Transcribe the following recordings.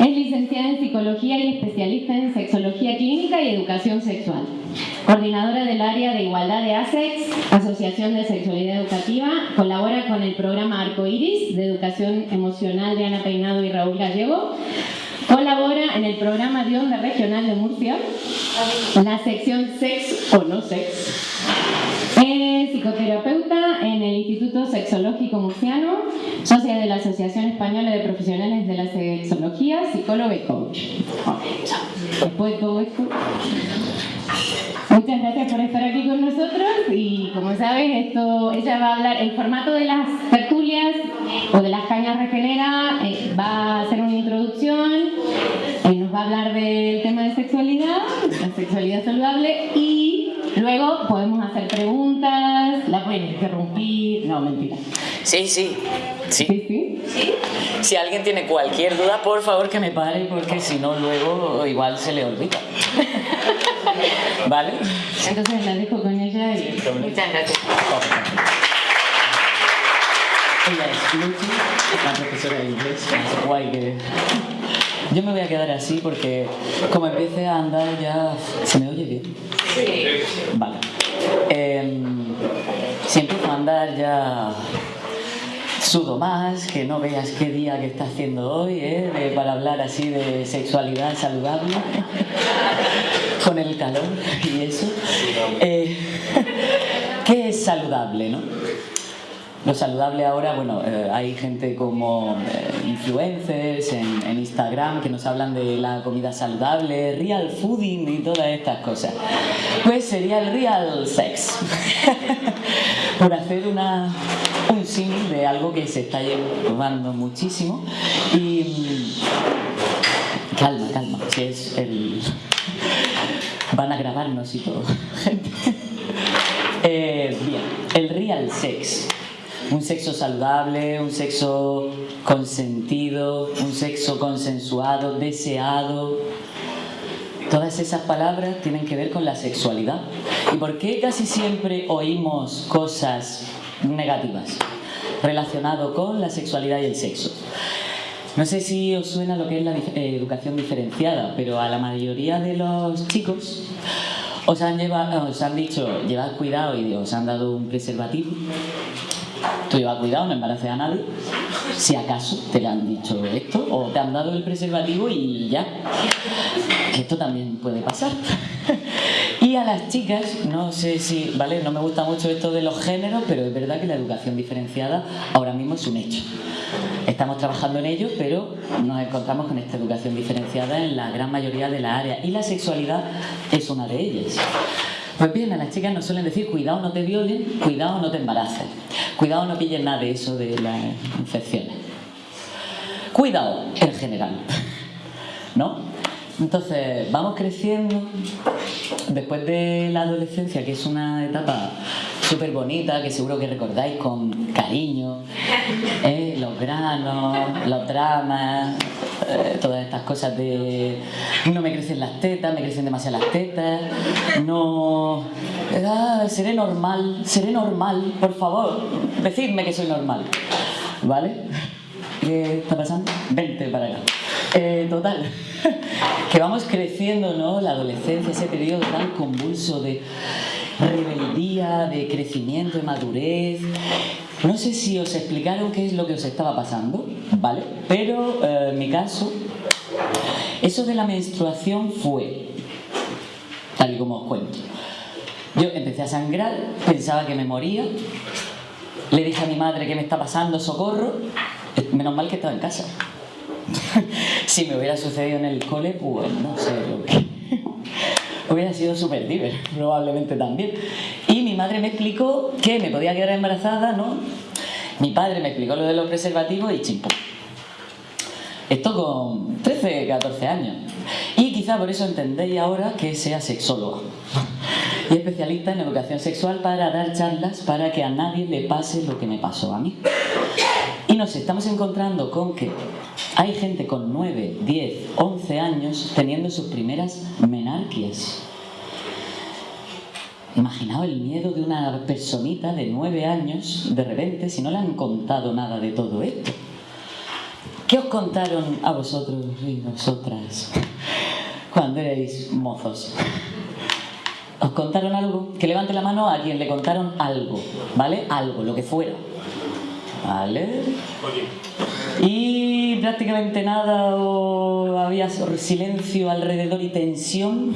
Es licenciada en Psicología y especialista en Sexología Clínica y Educación Sexual. Coordinadora del área de igualdad de ASEX, Asociación de Sexualidad Educativa, colabora con el programa Arco Iris de Educación Emocional de Ana Peinado y Raúl Gallego, colabora en el programa de Onda Regional de Murcia, la sección Sex o No Sex. Psicoterapeuta en el Instituto Sexológico Murciano, socia de la Asociación Española de Profesionales de la Sexología, psicóloga y coach. Muchas gracias por estar aquí con nosotros y como sabes, esto, ella va a hablar, el formato de las tertulias o de las cañas regenera eh, va a hacer una introducción, eh, nos va a hablar del tema de sexualidad, la sexualidad saludable y luego podemos hacer preguntas, la pueden interrumpir, no, mentira. Sí, sí. Sí. ¿Sí, sí? Si alguien tiene cualquier duda, por favor que me pare porque si no luego igual se le olvida. ¿Vale? Entonces la dejo con ella y... Muchas gracias. Ella es Lucy, la profesora de inglés. Guay que... Yo me voy a quedar así porque como empiece a andar ya... ¿Se me oye bien? Vale. Eh, si empiezo a andar ya sudo más, que no veas qué día que está haciendo hoy, ¿eh? Para hablar así de sexualidad saludable, con el calor y eso. Eh, ¿Qué es saludable, no? Lo saludable ahora, bueno, eh, hay gente como eh, influencers en, Instagram que nos hablan de la comida saludable, real fooding y todas estas cosas. Pues sería el real sex. Por hacer una, un símil de algo que se está llevando muchísimo. Y. mm, Calma, calma, si es el. Van a grabarnos y todo. gente. Eh, bien, el real sex. Un sexo saludable, un sexo consentido, un sexo consensuado, deseado. Todas esas palabras tienen que ver con la sexualidad. ¿Y por qué casi siempre oímos cosas negativas relacionado con la sexualidad y el sexo? No sé si os suena lo que es la eh, educación diferenciada, pero a la mayoría de los chicos os han, llevado, os han dicho llevad cuidado y os han dado un preservativo. Tú lleva cuidado, no embaraces a nadie. Si acaso te le han dicho esto o te han dado el preservativo y ya. Que esto también puede pasar. Y a las chicas, no sé si, ¿vale? No me gusta mucho esto de los géneros, pero es verdad que la educación diferenciada ahora mismo es un hecho. Estamos trabajando en ello, pero nos encontramos con esta educación diferenciada en la gran mayoría de las áreas. Y la sexualidad es una de ellas. Pues bien, a las chicas nos suelen decir, cuidado no te violen, cuidado no te embaraces, cuidado no pilles nada de eso de las infecciones. Cuidado en general, ¿no? Entonces, vamos creciendo, después de la adolescencia, que es una etapa súper bonita, que seguro que recordáis con cariño, ¿eh? los granos, los dramas, eh, todas estas cosas de no me crecen las tetas, me crecen demasiado las tetas, no... ah, seré normal, seré normal, por favor, decidme que soy normal, ¿vale? ¿Qué está pasando? Vente para acá. Eh, total, que vamos creciendo, ¿no? La adolescencia, ese periodo tan convulso de rebeldía, de crecimiento, de madurez. No sé si os explicaron qué es lo que os estaba pasando, ¿vale? Pero eh, en mi caso, eso de la menstruación fue, tal y como os cuento. Yo empecé a sangrar, pensaba que me moría, le dije a mi madre que me está pasando, socorro, menos mal que estaba en casa. si me hubiera sucedido en el cole, pues no sé lo que... hubiera sido súper diver, probablemente también. Madre me explicó que me podía quedar embarazada, ¿no? Mi padre me explicó lo de los preservativos y chimpú. Esto con 13, 14 años. Y quizá por eso entendéis ahora que sea sexóloga y especialista en educación sexual para dar charlas para que a nadie le pase lo que me pasó a mí. Y nos estamos encontrando con que hay gente con 9, 10, 11 años teniendo sus primeras menarquias. Imaginaos el miedo de una personita de 9 años de repente si no le han contado nada de todo esto. ¿Qué os contaron a vosotros y vosotras cuando erais mozos? ¿Os contaron algo? Que levante la mano a quien le contaron algo, ¿vale? Algo, lo que fuera. ¿Vale? Y prácticamente nada o había silencio alrededor y tensión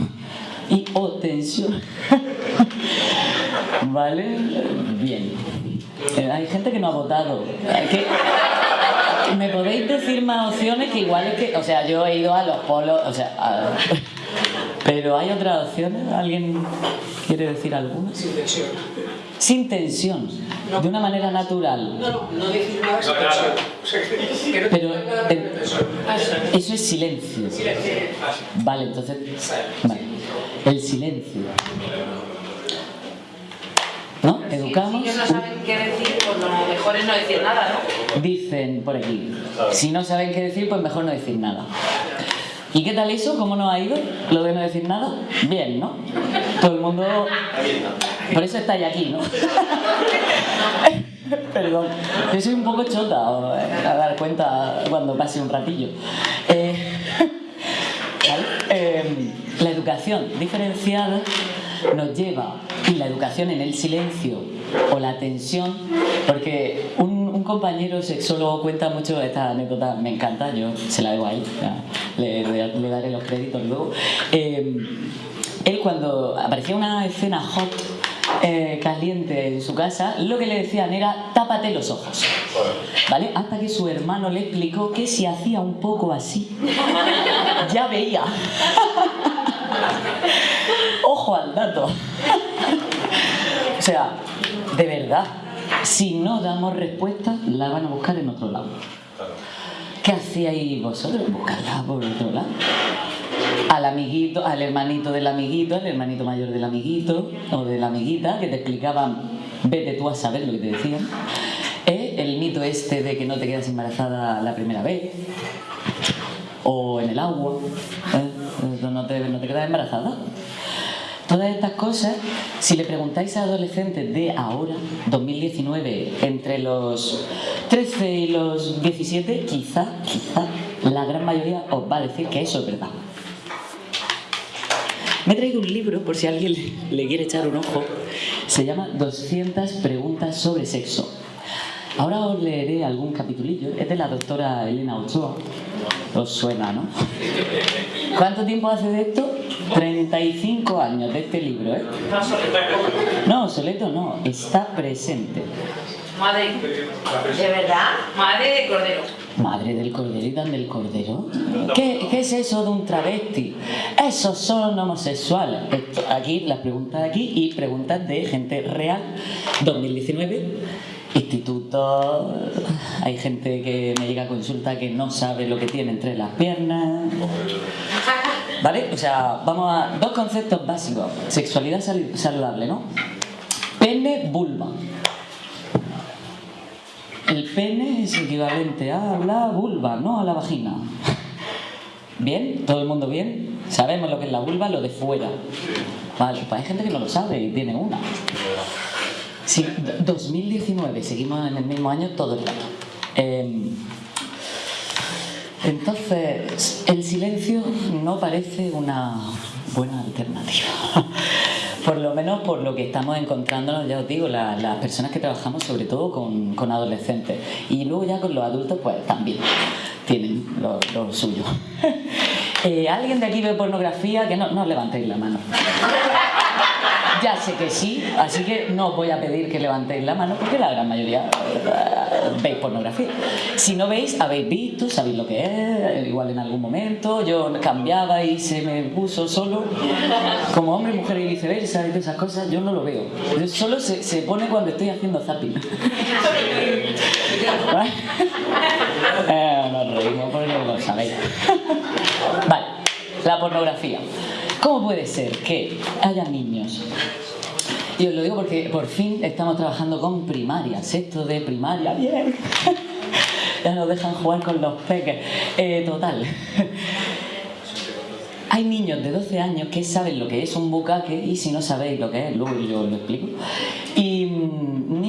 y o tensión. ¿Vale? Bien. Eh, hay gente que no ha votado. ¿Me podéis decir más opciones que igual es que... O sea, yo he ido a los polos... O sea, pero hay otras opciones. ¿Alguien quiere decir alguna? Sin tensión. Sin tensión. De una manera natural. No, no, no decir nada sin tensión. Pero eso es silencio. Silencio. Vale, entonces... Vale. El silencio. ¿No? Educamos. Si ellos no saben qué decir, pues lo mejor es no decir nada, ¿no? Dicen por aquí. Si no saben qué decir, pues mejor no decir nada. ¿Y qué tal eso? ¿Cómo nos ha ido? Lo de no decir nada. Bien, ¿no? Todo el mundo. Por eso estáis aquí, ¿no? Perdón. Yo soy un poco chota eh, a dar cuenta cuando pase un ratillo. Eh, ¿vale? eh, la educación diferenciada nos lleva, y la educación en el silencio o la tensión, porque un, compañero sexólogo cuenta mucho esta anécdota, me encanta, yo se la debo a él, le, le, le daré los créditos luego. Eh, él cuando aparecía una escena hot eh, caliente en su casa, lo que le decían era tápate los ojos. ¿Vale? Hasta que su hermano le explicó que si hacía un poco así, ya veía. Ojo al dato. o sea, de verdad, si no damos respuesta, la van a buscar en otro lado. ¿Qué hacíais vosotros? Buscarla por otro lado. Al amiguito, al hermanito del amiguito, al hermanito mayor del amiguito o de la amiguita que te explicaban, vete tú a saber lo que te decían. ¿Eh? El mito este de que no te quedas embarazada la primera vez. O en el agua. ¿eh? No, te, no te quedas embarazada. Todas estas cosas, si le preguntáis a adolescentes de ahora, 2019, entre los 13 y los 17, quizá, quizá, la gran mayoría os va a decir que eso es verdad. Me he traído un libro, por si alguien le quiere echar un ojo, se llama 200 preguntas sobre sexo. Ahora os leeré algún capitulillo, es de la doctora Elena Ochoa, os suena, ¿no? ¿Cuánto tiempo hace de esto? 35 años de este libro, ¿eh? No, Soleto no, está presente. Madre. ¿De verdad? Madre de cordero. Madre del cordero y dan del cordero. ¿Qué, ¿Qué, es eso de un travesti? Esos son homosexuales. Esto, aquí, las preguntas de aquí y preguntas de gente real. 2019, instituto. Hay gente que me llega a consulta que no sabe lo que tiene entre las piernas. ¿Vale? O sea, vamos a dos conceptos básicos. Sexualidad saludable, ¿no? Pene, vulva. El pene es equivalente a la vulva, no a la vagina. ¿Bien? ¿Todo el mundo bien? Sabemos lo que es la vulva, lo de fuera. Vale, pues hay gente que no lo sabe y tiene una. Sí, 2019, seguimos en el mismo año todo el rato. Eh, entonces, el silencio no parece una buena alternativa. Por lo menos por lo que estamos encontrándonos, ya os digo, la, las personas que trabajamos sobre todo con, adolescentes. Y luego ya con los adultos, pues también tienen lo, lo suyo. eh, ¿Alguien de aquí ve pornografía? Que no, no levantéis la mano. Ya sé que sí, así que no os voy a pedir que levantéis la mano porque la gran mayoría uh, veis pornografía. Si no veis, habéis visto, sabéis lo que es, igual en algún momento, yo cambiaba y se me puso solo, como hombre, mujer y viceversa y esas cosas, yo no lo veo. Yo solo se, se pone cuando estoy haciendo zapping. eh, nos reímos porque no lo sabéis. vale, la pornografía. ¿Cómo puede ser que haya niños? Y os lo digo porque por fin estamos trabajando con primaria, sexto de primaria, bien. ya nos dejan jugar con los peques. Eh, total. Hay niños de 12 años que saben lo que es un bucaque y si no sabéis lo que es, luego yo lo explico. Y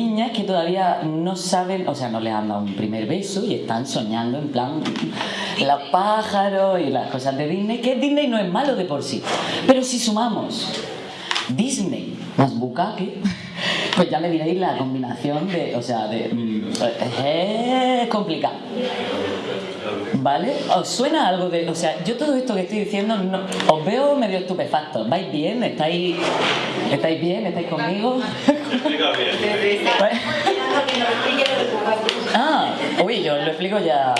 niñas que todavía no saben, o sea, no les han dado un primer beso y están soñando en plan los pájaros y las cosas de Disney, que Disney no es malo de por sí. Pero si sumamos Disney más Bukake, pues ya me diréis la combinación de, o sea, de... mm, es complicado. ¿Vale? ¿Os suena algo de.? O sea, yo todo esto que estoy diciendo no, os veo medio estupefactos. ¿Vais bien? ¿Estáis, ¿estáis bien? ¿Estáis conmigo? Ah, uy, yo lo explico ya.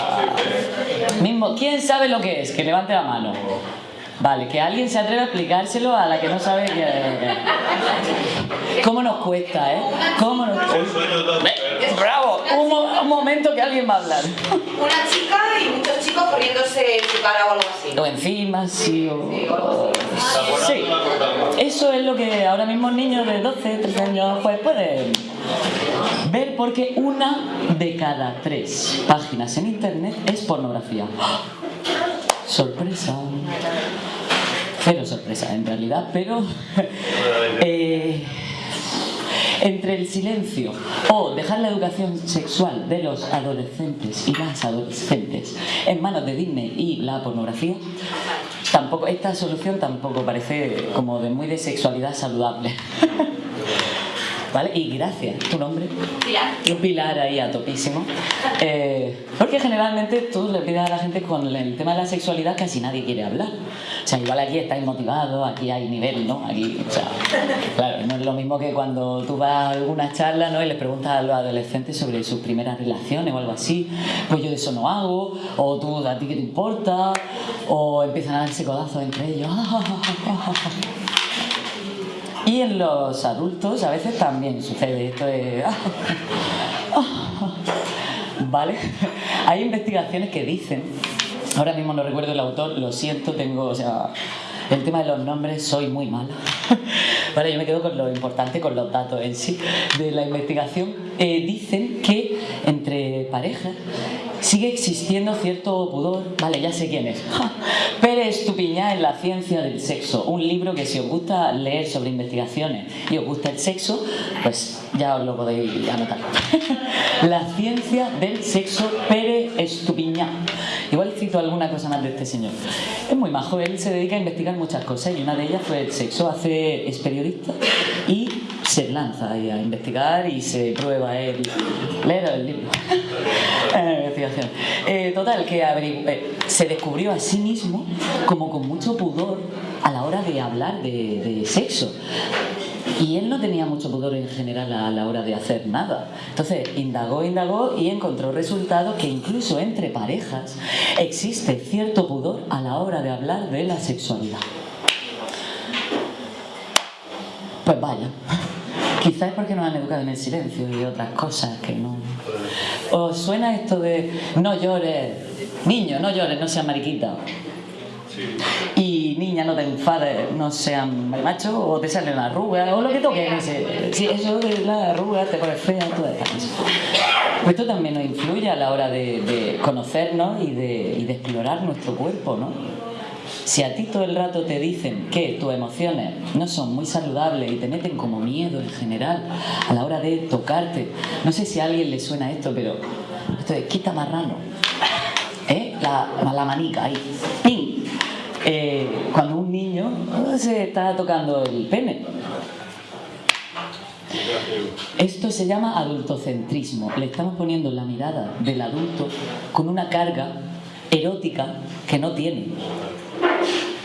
Mismo, ¿quién sabe lo que es? Que levante la mano. Vale, que alguien se atreva a explicárselo a la que no sabe que... ¿Cómo nos cuesta, eh? ¿Cómo nos ¡Bravo! Un, mo- un momento que alguien va a hablar. Una chica chicos poniéndose en su cara o algo así. O encima, sí, o... Sí. Eso es lo que ahora mismo niños de 12, 13 años pues pueden ver porque una de cada tres páginas en internet es pornografía. Sorpresa. Cero sorpresa en realidad, pero eh, entre el silencio o dejar la educación sexual de los adolescentes y las adolescentes en manos de Disney y la pornografía, tampoco esta solución tampoco parece como de muy de sexualidad saludable. ¿Vale? Y gracias, tu nombre. Pilar. Un pilar ahí a topísimo. Eh, porque generalmente tú le pides a la gente con el tema de la sexualidad casi nadie quiere hablar. O sea, igual aquí estáis motivados, aquí hay nivel, ¿no? Aquí, o sea, claro, no es lo mismo que cuando tú vas a alguna charla, ¿no? Y les preguntas a los adolescentes sobre sus primeras relaciones o algo así. Pues yo de eso no hago, o tú, ¿a ti qué te importa? O empiezan a darse codazos entre ellos. Y en los adultos a veces también sucede esto de... ¿Vale? Hay investigaciones que dicen, ahora mismo no recuerdo el autor, lo siento, tengo, o sea, el tema de los nombres soy muy mala. Vale, yo me quedo con lo importante, con los datos en sí de la investigación. Eh, dicen que entre parejas sigue existiendo cierto pudor. Vale, ya sé quién es. Pérez Tupiñá en La ciencia del sexo, un libro que si os gusta leer sobre investigaciones y os gusta el sexo, pues ya os lo podéis anotar. La ciencia del sexo, Pérez Estupiñán. Igual cito alguna cosa más de este señor. Es muy majo, él se dedica a investigar muchas cosas y una de ellas fue el sexo. Hace, es periodista y se lanza a investigar y se prueba él. Leer el libro. Investigación. Eh, total, que eh, se descubrió a sí mismo como con mucho pudor a la hora de hablar de, de sexo. Y él no tenía mucho pudor en general a la hora de hacer nada. Entonces, indagó, indagó y encontró resultados que incluso entre parejas existe cierto pudor a la hora de hablar de la sexualidad. Pues vaya. Quizás es porque nos han educado en el silencio y otras cosas que no... ¿Os suena esto de no llores? Niño, no llores, no seas mariquita. Y niña, no te enfades, no sean marimachos, o te salen las arrugas, o lo que toque. no sé. Sí, eso de las arrugas, te pones fea, todas estas cosas. Pues esto también nos influye a la hora de, de conocernos y de, y de explorar nuestro cuerpo, ¿no? Si a ti todo el rato te dicen que tus emociones no son muy saludables y te meten como miedo en general a la hora de tocarte, no sé si a alguien le suena esto, pero esto de quita marrano, ¿eh? la, manica ahí, ¡ping! Eh, cuando un niño se está tocando el pene. Esto se llama adultocentrismo. Le estamos poniendo la mirada del adulto con una carga erótica que no tiene.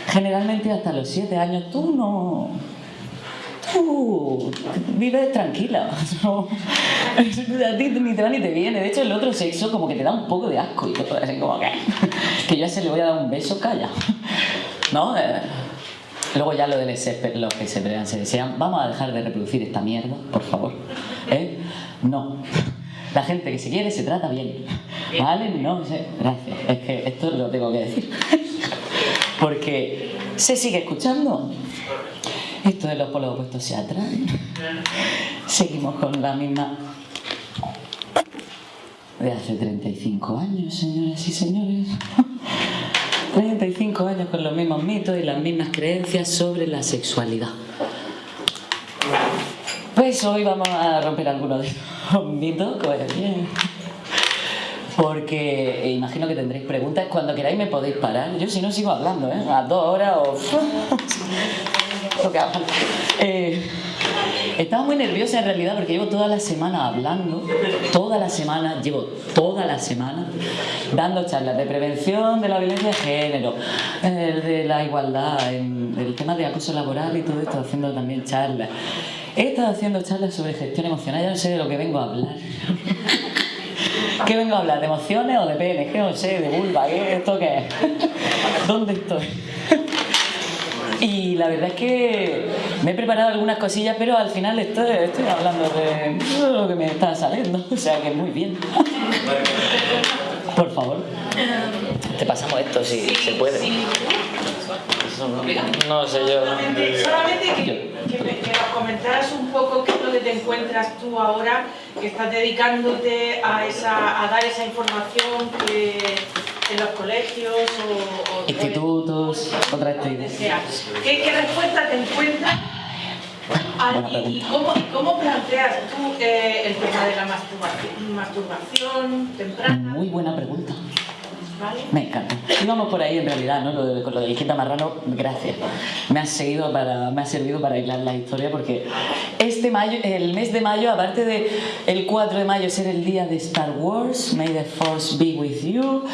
Generalmente hasta los siete años tú no... Tú vives tranquila. No, a ti ni te va ni te viene. De hecho, el otro sexo como que te da un poco de asco y todo así como que... Que yo a ese le voy a dar un beso, calla. ¿No? Eh, Luego ya lo SEP, los que se pelean, se desean. Vamos a dejar de reproducir esta mierda, por favor. ¿Eh? No. La gente que se quiere se trata bien. ¿Vale? No sé. Gracias. Es que esto lo tengo que decir. Porque se sigue escuchando. Esto de los polos opuestos se atraen. Seguimos con la misma de hace 35 años, señoras y señores. 35 años con los mismos mitos y las mismas creencias sobre la sexualidad. Pues hoy vamos a romper alguno de ellos. Mito, pues. Porque eh, imagino que tendréis preguntas. Cuando queráis me podéis parar. Yo si no sigo hablando, ¿eh? A dos horas o... Eh, estaba muy nerviosa en realidad porque llevo toda la semana hablando, toda la semana, llevo toda la semana dando charlas de prevención de la violencia de género, eh, de la igualdad, el tema de acoso laboral y todo esto, haciendo también charlas. He estado haciendo charlas sobre gestión emocional, ya no sé de lo que vengo a hablar. ¿Qué vengo a hablar? ¿De emociones o de? ¿Qué no sé? ¿De vulva? ¿Qué esto qué es? ¿Dónde estoy? Y la verdad es que me he preparado algunas cosillas, pero al final estoy, estoy hablando de lo que me está saliendo. O sea que muy bien. Por favor. Te pasamos esto si se puede. No, sé yo. Solamente, solamente que, que, me, que, nos comentaras un poco qué es lo que te encuentras tú ahora, que estás dedicándote a, esa, a dar esa información que en los colegios o, o institutos, otra actividad. ¿Qué, ¿Qué respuesta te encuentras? y, cómo, y, cómo, planteas tú eh, el tema de la masturbación, masturbación temprana? Muy buena pregunta. ¿Vale? Me encanta. Y vamos por ahí en realidad, ¿no? Lo de, con lo de Marrano, gracias. Me ha, seguido para, me ha servido para aislar la historia porque este mayo, el mes de mayo, aparte de el 4 de mayo ser el día de Star Wars, May the Force be with you,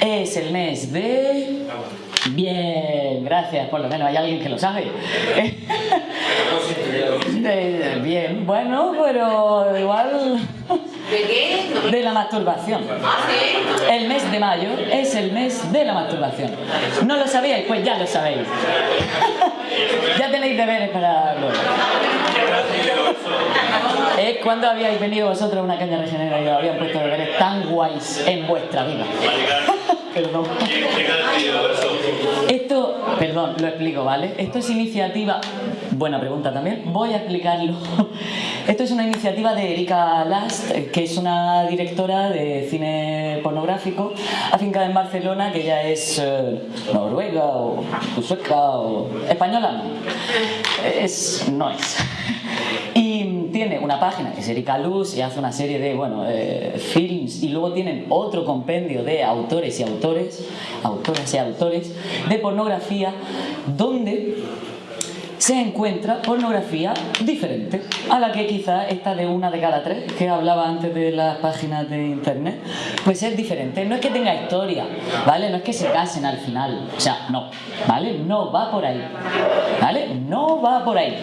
es el mes de... Bien, gracias, por lo menos hay alguien que lo sabe. Bien, bueno, pero igual... ¿De qué? De la masturbación. El mes de mayo es el mes de la masturbación. ¿No lo sabíais? Pues ya lo sabéis. ya tenéis deberes para luego. Es cuando habíais venido vosotros a una caña regenera y os habían puesto deberes tan guays en vuestra vida. Perdón. Esto, perdón, lo explico, ¿vale? Esto es iniciativa, buena pregunta también, voy a explicarlo. Esto es una iniciativa de Erika Last, que es una directora de cine pornográfico afincada en Barcelona, que ella es eh, noruega o sueca o española. Es, no es. Y tiene una página que es Erika Luz y hace una serie de, bueno, eh, films y luego tienen otro compendio de autores y autores, autoras y autores de pornografía donde se encuentra pornografía diferente a la que quizá esta de una de cada tres que hablaba antes de las páginas de internet pues es diferente, no es que tenga historia ¿vale? no es que se casen al final o sea, no, ¿vale? no va por ahí ¿vale? no va por ahí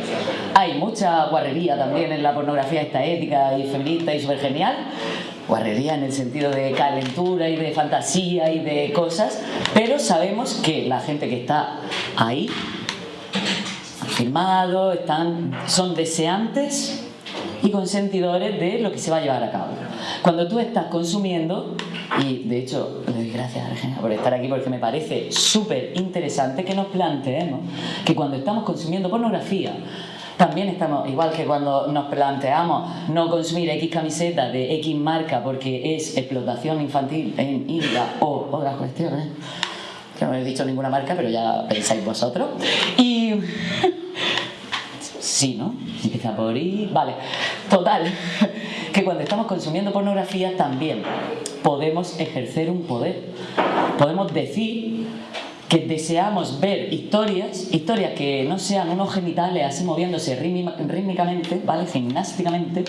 hay mucha guarrería también en la pornografía esta ética y feminista y súper genial guarrería en el sentido de calentura y de fantasía y de cosas pero sabemos que la gente que está ahí firmado, están, son deseantes y consentidores de lo que se va a llevar a cabo. Cuando tú estás consumiendo, y de hecho le doy gracias a por estar aquí porque me parece súper interesante que nos planteemos que cuando estamos consumiendo pornografía, también estamos, igual que cuando nos planteamos no consumir X camiseta de X marca porque es explotación infantil en India o otras cuestiones, no he dicho ninguna marca, pero ya pensáis vosotros. Y Sí, ¿no? Empieza por ahí. Vale. Total. Que cuando estamos consumiendo pornografía también podemos ejercer un poder. Podemos decir que deseamos ver historias, historias que no sean unos genitales así moviéndose rítmicamente, ¿vale? Gimnásticamente,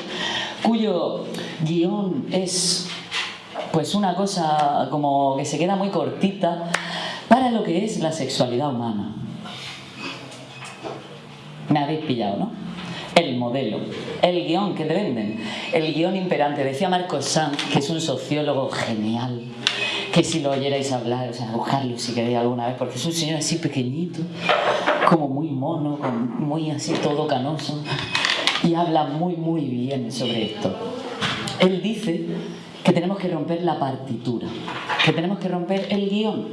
cuyo guion es pues una cosa como que se queda muy cortita para lo que es la sexualidad humana. Me habéis pillado, ¿no? El modelo, el guion que te venden, el guion imperante. Decía Marcos Sanz, que es un sociólogo genial, que si lo oyerais hablar, o sea, buscarlo si queréis alguna vez, porque es un señor así pequeñito, como muy mono, muy así todo canoso, y habla muy, muy bien sobre esto. Él dice que tenemos que romper la partitura, que tenemos que romper el guion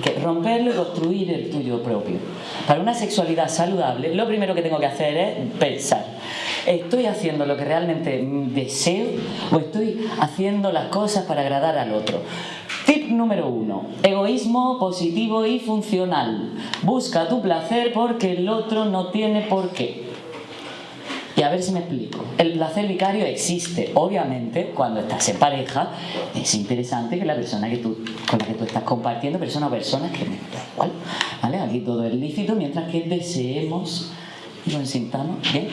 que romperlo y construir el tuyo propio. Para una sexualidad saludable, lo primero que tengo que hacer es pensar. ¿Estoy haciendo lo que realmente deseo o estoy haciendo las cosas para agradar al otro? Tip número uno, egoísmo positivo y funcional. Busca tu placer porque el otro no tiene por qué. A ver si me explico. El placer vicario existe, obviamente, cuando estás en pareja, es interesante que la persona que tú, con la que tú estás compartiendo, persona o personas, que me igual, ¿vale? Aquí todo es lícito, mientras que deseemos y lo sintamos, ¿bien?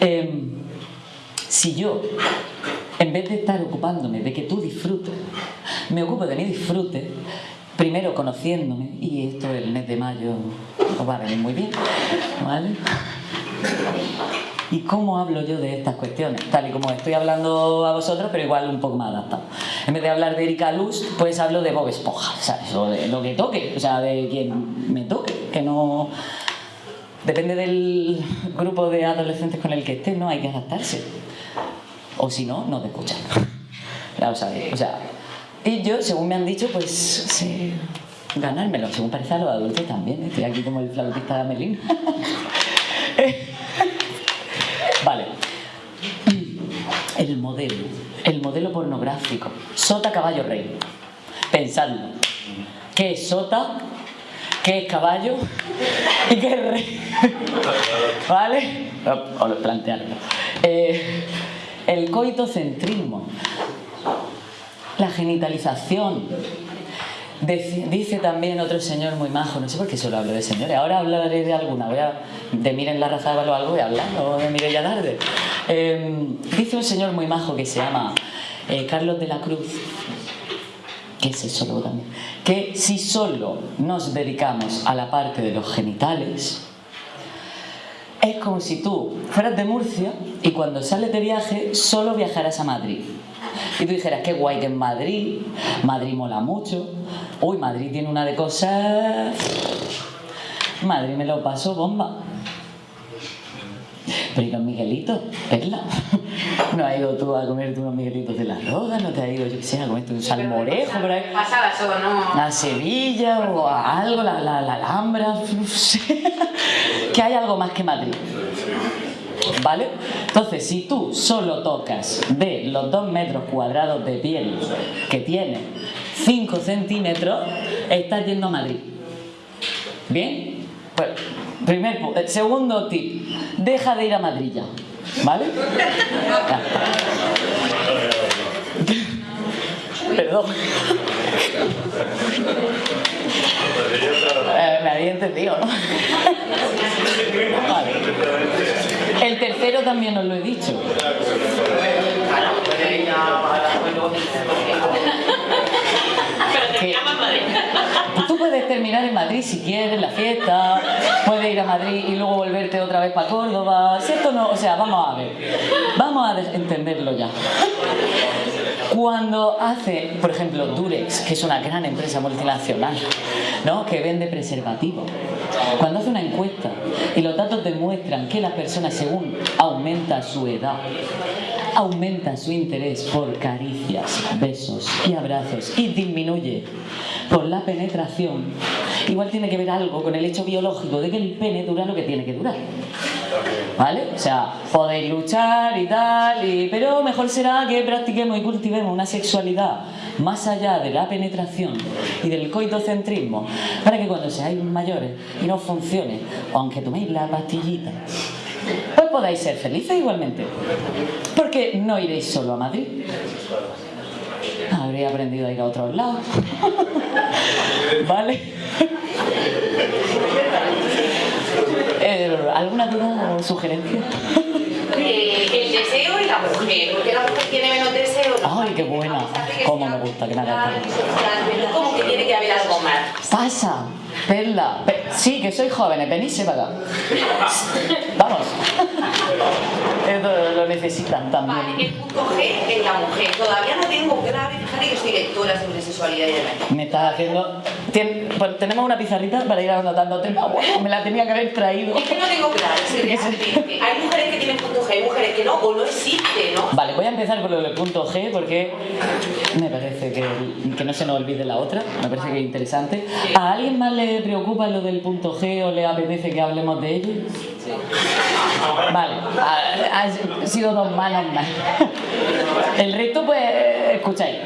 Em, si yo, en vez de estar ocupándome de que tú disfrutes, me ocupo de mi disfrute, primero conociéndome, y esto el mes de mayo os va a venir muy bien, ¿vale? ¿Y cómo hablo yo de estas cuestiones? Tal y como estoy hablando a vosotros, pero igual un poco más adaptado. En vez de hablar de Erika Luz, pues hablo de Bob Esponja, ¿sabes? O de lo que toque, o sea, de quien me toque, que no... Depende del grupo de adolescentes con el que esté, ¿no? Hay que adaptarse. O si no, no te escuchan. Ya lo sabéis. O sea, y yo, según me han dicho, pues sé ganármelo. Según parece a los adultos también. ¿eh? Estoy aquí como el flautista de Amelín. vale. El modelo. El modelo pornográfico. Sota, caballo, rey. Pensadlo. ¿Qué es sota? ¿Qué es caballo? ¿Y qué es rey? ¿Vale? O plantearlo. Eh, el coitocentrismo. La genitalización. Dice, también otro señor muy majo, no sé por qué solo hablo de señores, ahora hablaré de alguna, voy a, de Miren la raza de o algo voy a hablar, o de Mireia Darde. Eh, dice un señor muy majo que se llama eh, Carlos de la Cruz, que es sexólogo también, que si solo nos dedicamos a la parte de los genitales, es como si tú fueras de Murcia y cuando sales de viaje solo viajaras a Madrid. Y tú dijeras, qué guay que en Madrid, Madrid mola mucho, uy, Madrid tiene una de cosas... Madrid me lo paso bomba. Pero ¿y los Miguelitos? Perla. ¿No has ido tú a comerte unos Miguelitos de la Roda? ¿No te has ido, yo qué sé, a comerte un salmorejo por ahí? Pasadas o no. A Sevilla o a algo, la, la, la Alhambra, no sé. que hay algo más que Madrid. ¿Vale? Entonces, si tú solo tocas de los dos metros cuadrados de piel que tiene 5 centímetros, estás yendo a Madrid. ¿Bien? Pues, primer eh, segundo tip, deja de ir a Madrid ya. ¿Vale? Perdón. Eh, me había entendido, ¿no? El tercero también os lo he dicho. Llamas Madrid. Tú puedes terminar en Madrid si quieres, la fiesta, puedes ir a Madrid y luego volverte otra vez para Córdoba. Si esto no, o sea, vamos a ver, vamos a entenderlo ya. Cuando hace, por ejemplo, Durex, que es una gran empresa multinacional, ¿no? que vende preservativos, cuando hace una encuesta y los datos demuestran que la persona, según aumenta su edad, aumenta su interés por caricias, besos y abrazos y disminuye por la penetración, igual tiene que ver algo con el hecho biológico de que el pene dura lo que tiene que durar. ¿Vale? O sea, podéis luchar y tal, y- pero mejor será que practiquemos y cultivemos una sexualidad más allá de la penetración y del coitocentrismo, para que cuando seáis mayores y no funcione, aunque toméis la pastillita, pues podáis ser felices igualmente. Porque no iréis solo a Madrid. Habría aprendido a ir a otros lados. ¿Vale? Eh, ¿Alguna duda o sugerencia? Eh, el deseo y la mujer. Porque la mujer tiene menos deseo. Ay, qué buena. Cómo me gusta que me sexual, Como que tiene que haber algo más. Pasa, Perla. Pe- sí, que sois jóvenes, venís para acá. Vamos. Esto lo necesitan Vale, también. el punto G es la mujer. Todavía no tengo clave, fíjate que soy lectora sobre sexualidad y demás. Me estás haciendo... Tien- pues tenemos una pizarrita para ir anotando temas. Bueno, me la tenía que haber traído. Es que no tengo claro hay mujeres que tienen punto G, hay mujeres que no, o no existe, ¿no? Vale, voy a empezar por lo del punto G porque me parece que, que no se nos olvide la otra, me parece que es interesante. ¿A alguien más le preocupa lo del punto G o le apetece que hablemos de ello? Vale, ha- han sido dos manos más. El resto, pues, escucháis.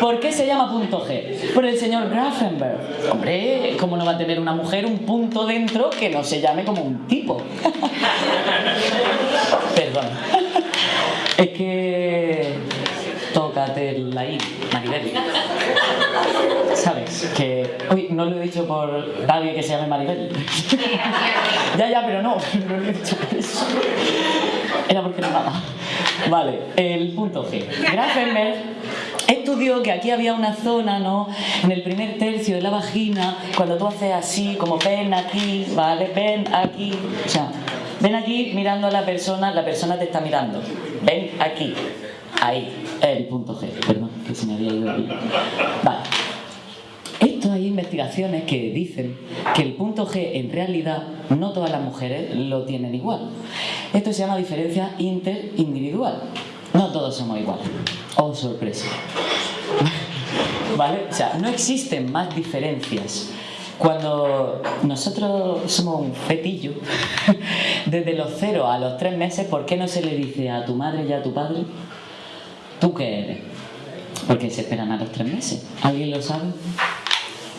¿Por qué se llama punto G? Por el señor Grafenberg. Hombre, ¿cómo no va a tener una mujer un punto dentro que no se llame como un tipo? Perdón. Es que... Tócate la I, Maribel. ¿Sabes? Que... Uy, no lo he dicho por nadie que se llame Maribel. ya, ya, pero no. No lo he dicho por eso. Era porque no nada. Vale, el punto G. Grafenberg estudió que aquí había una zona, ¿no? En el primer tercio de la vagina, cuando tú haces así, como ven aquí, ¿vale? Ven aquí. O sea, ven aquí mirando a la persona, la persona te está mirando. Ven aquí. Ahí, el punto G. Perdón, que se me había ido ahí. Vale. Investigaciones que dicen que el punto G en realidad no todas las mujeres lo tienen igual. Esto se llama diferencia interindividual. No todos somos iguales. Oh, sorpresa. ¿Vale? O sea, no existen más diferencias. Cuando nosotros somos un fetillo, desde los 0 a los 3 meses, ¿por qué no se le dice a tu madre y a tu padre, tú qué eres? Porque se esperan a los 3 meses. ¿Alguien lo sabe?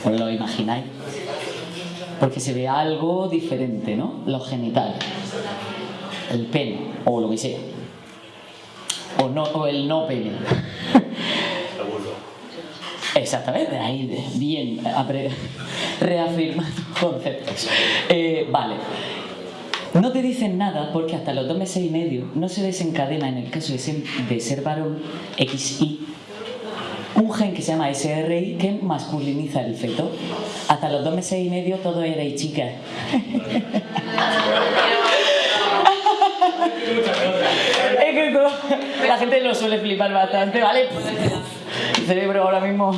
¿Os lo imagináis? Porque se ve algo diferente, ¿no? Los genitales, el pene, o lo que sea. O, no, o el no pene. Exactamente, ahí bien reafirmando conceptos. Eh, vale. No te dicen nada porque hasta los dos meses y medio no se desencadena en el caso de ser, de ser varón XY un gen que se llama SRI que masculiniza el feto. Hasta los dos meses y medio todo era y chica. es que todo- la gente lo suele flipar bastante, ¿vale? El cerebro ahora mismo.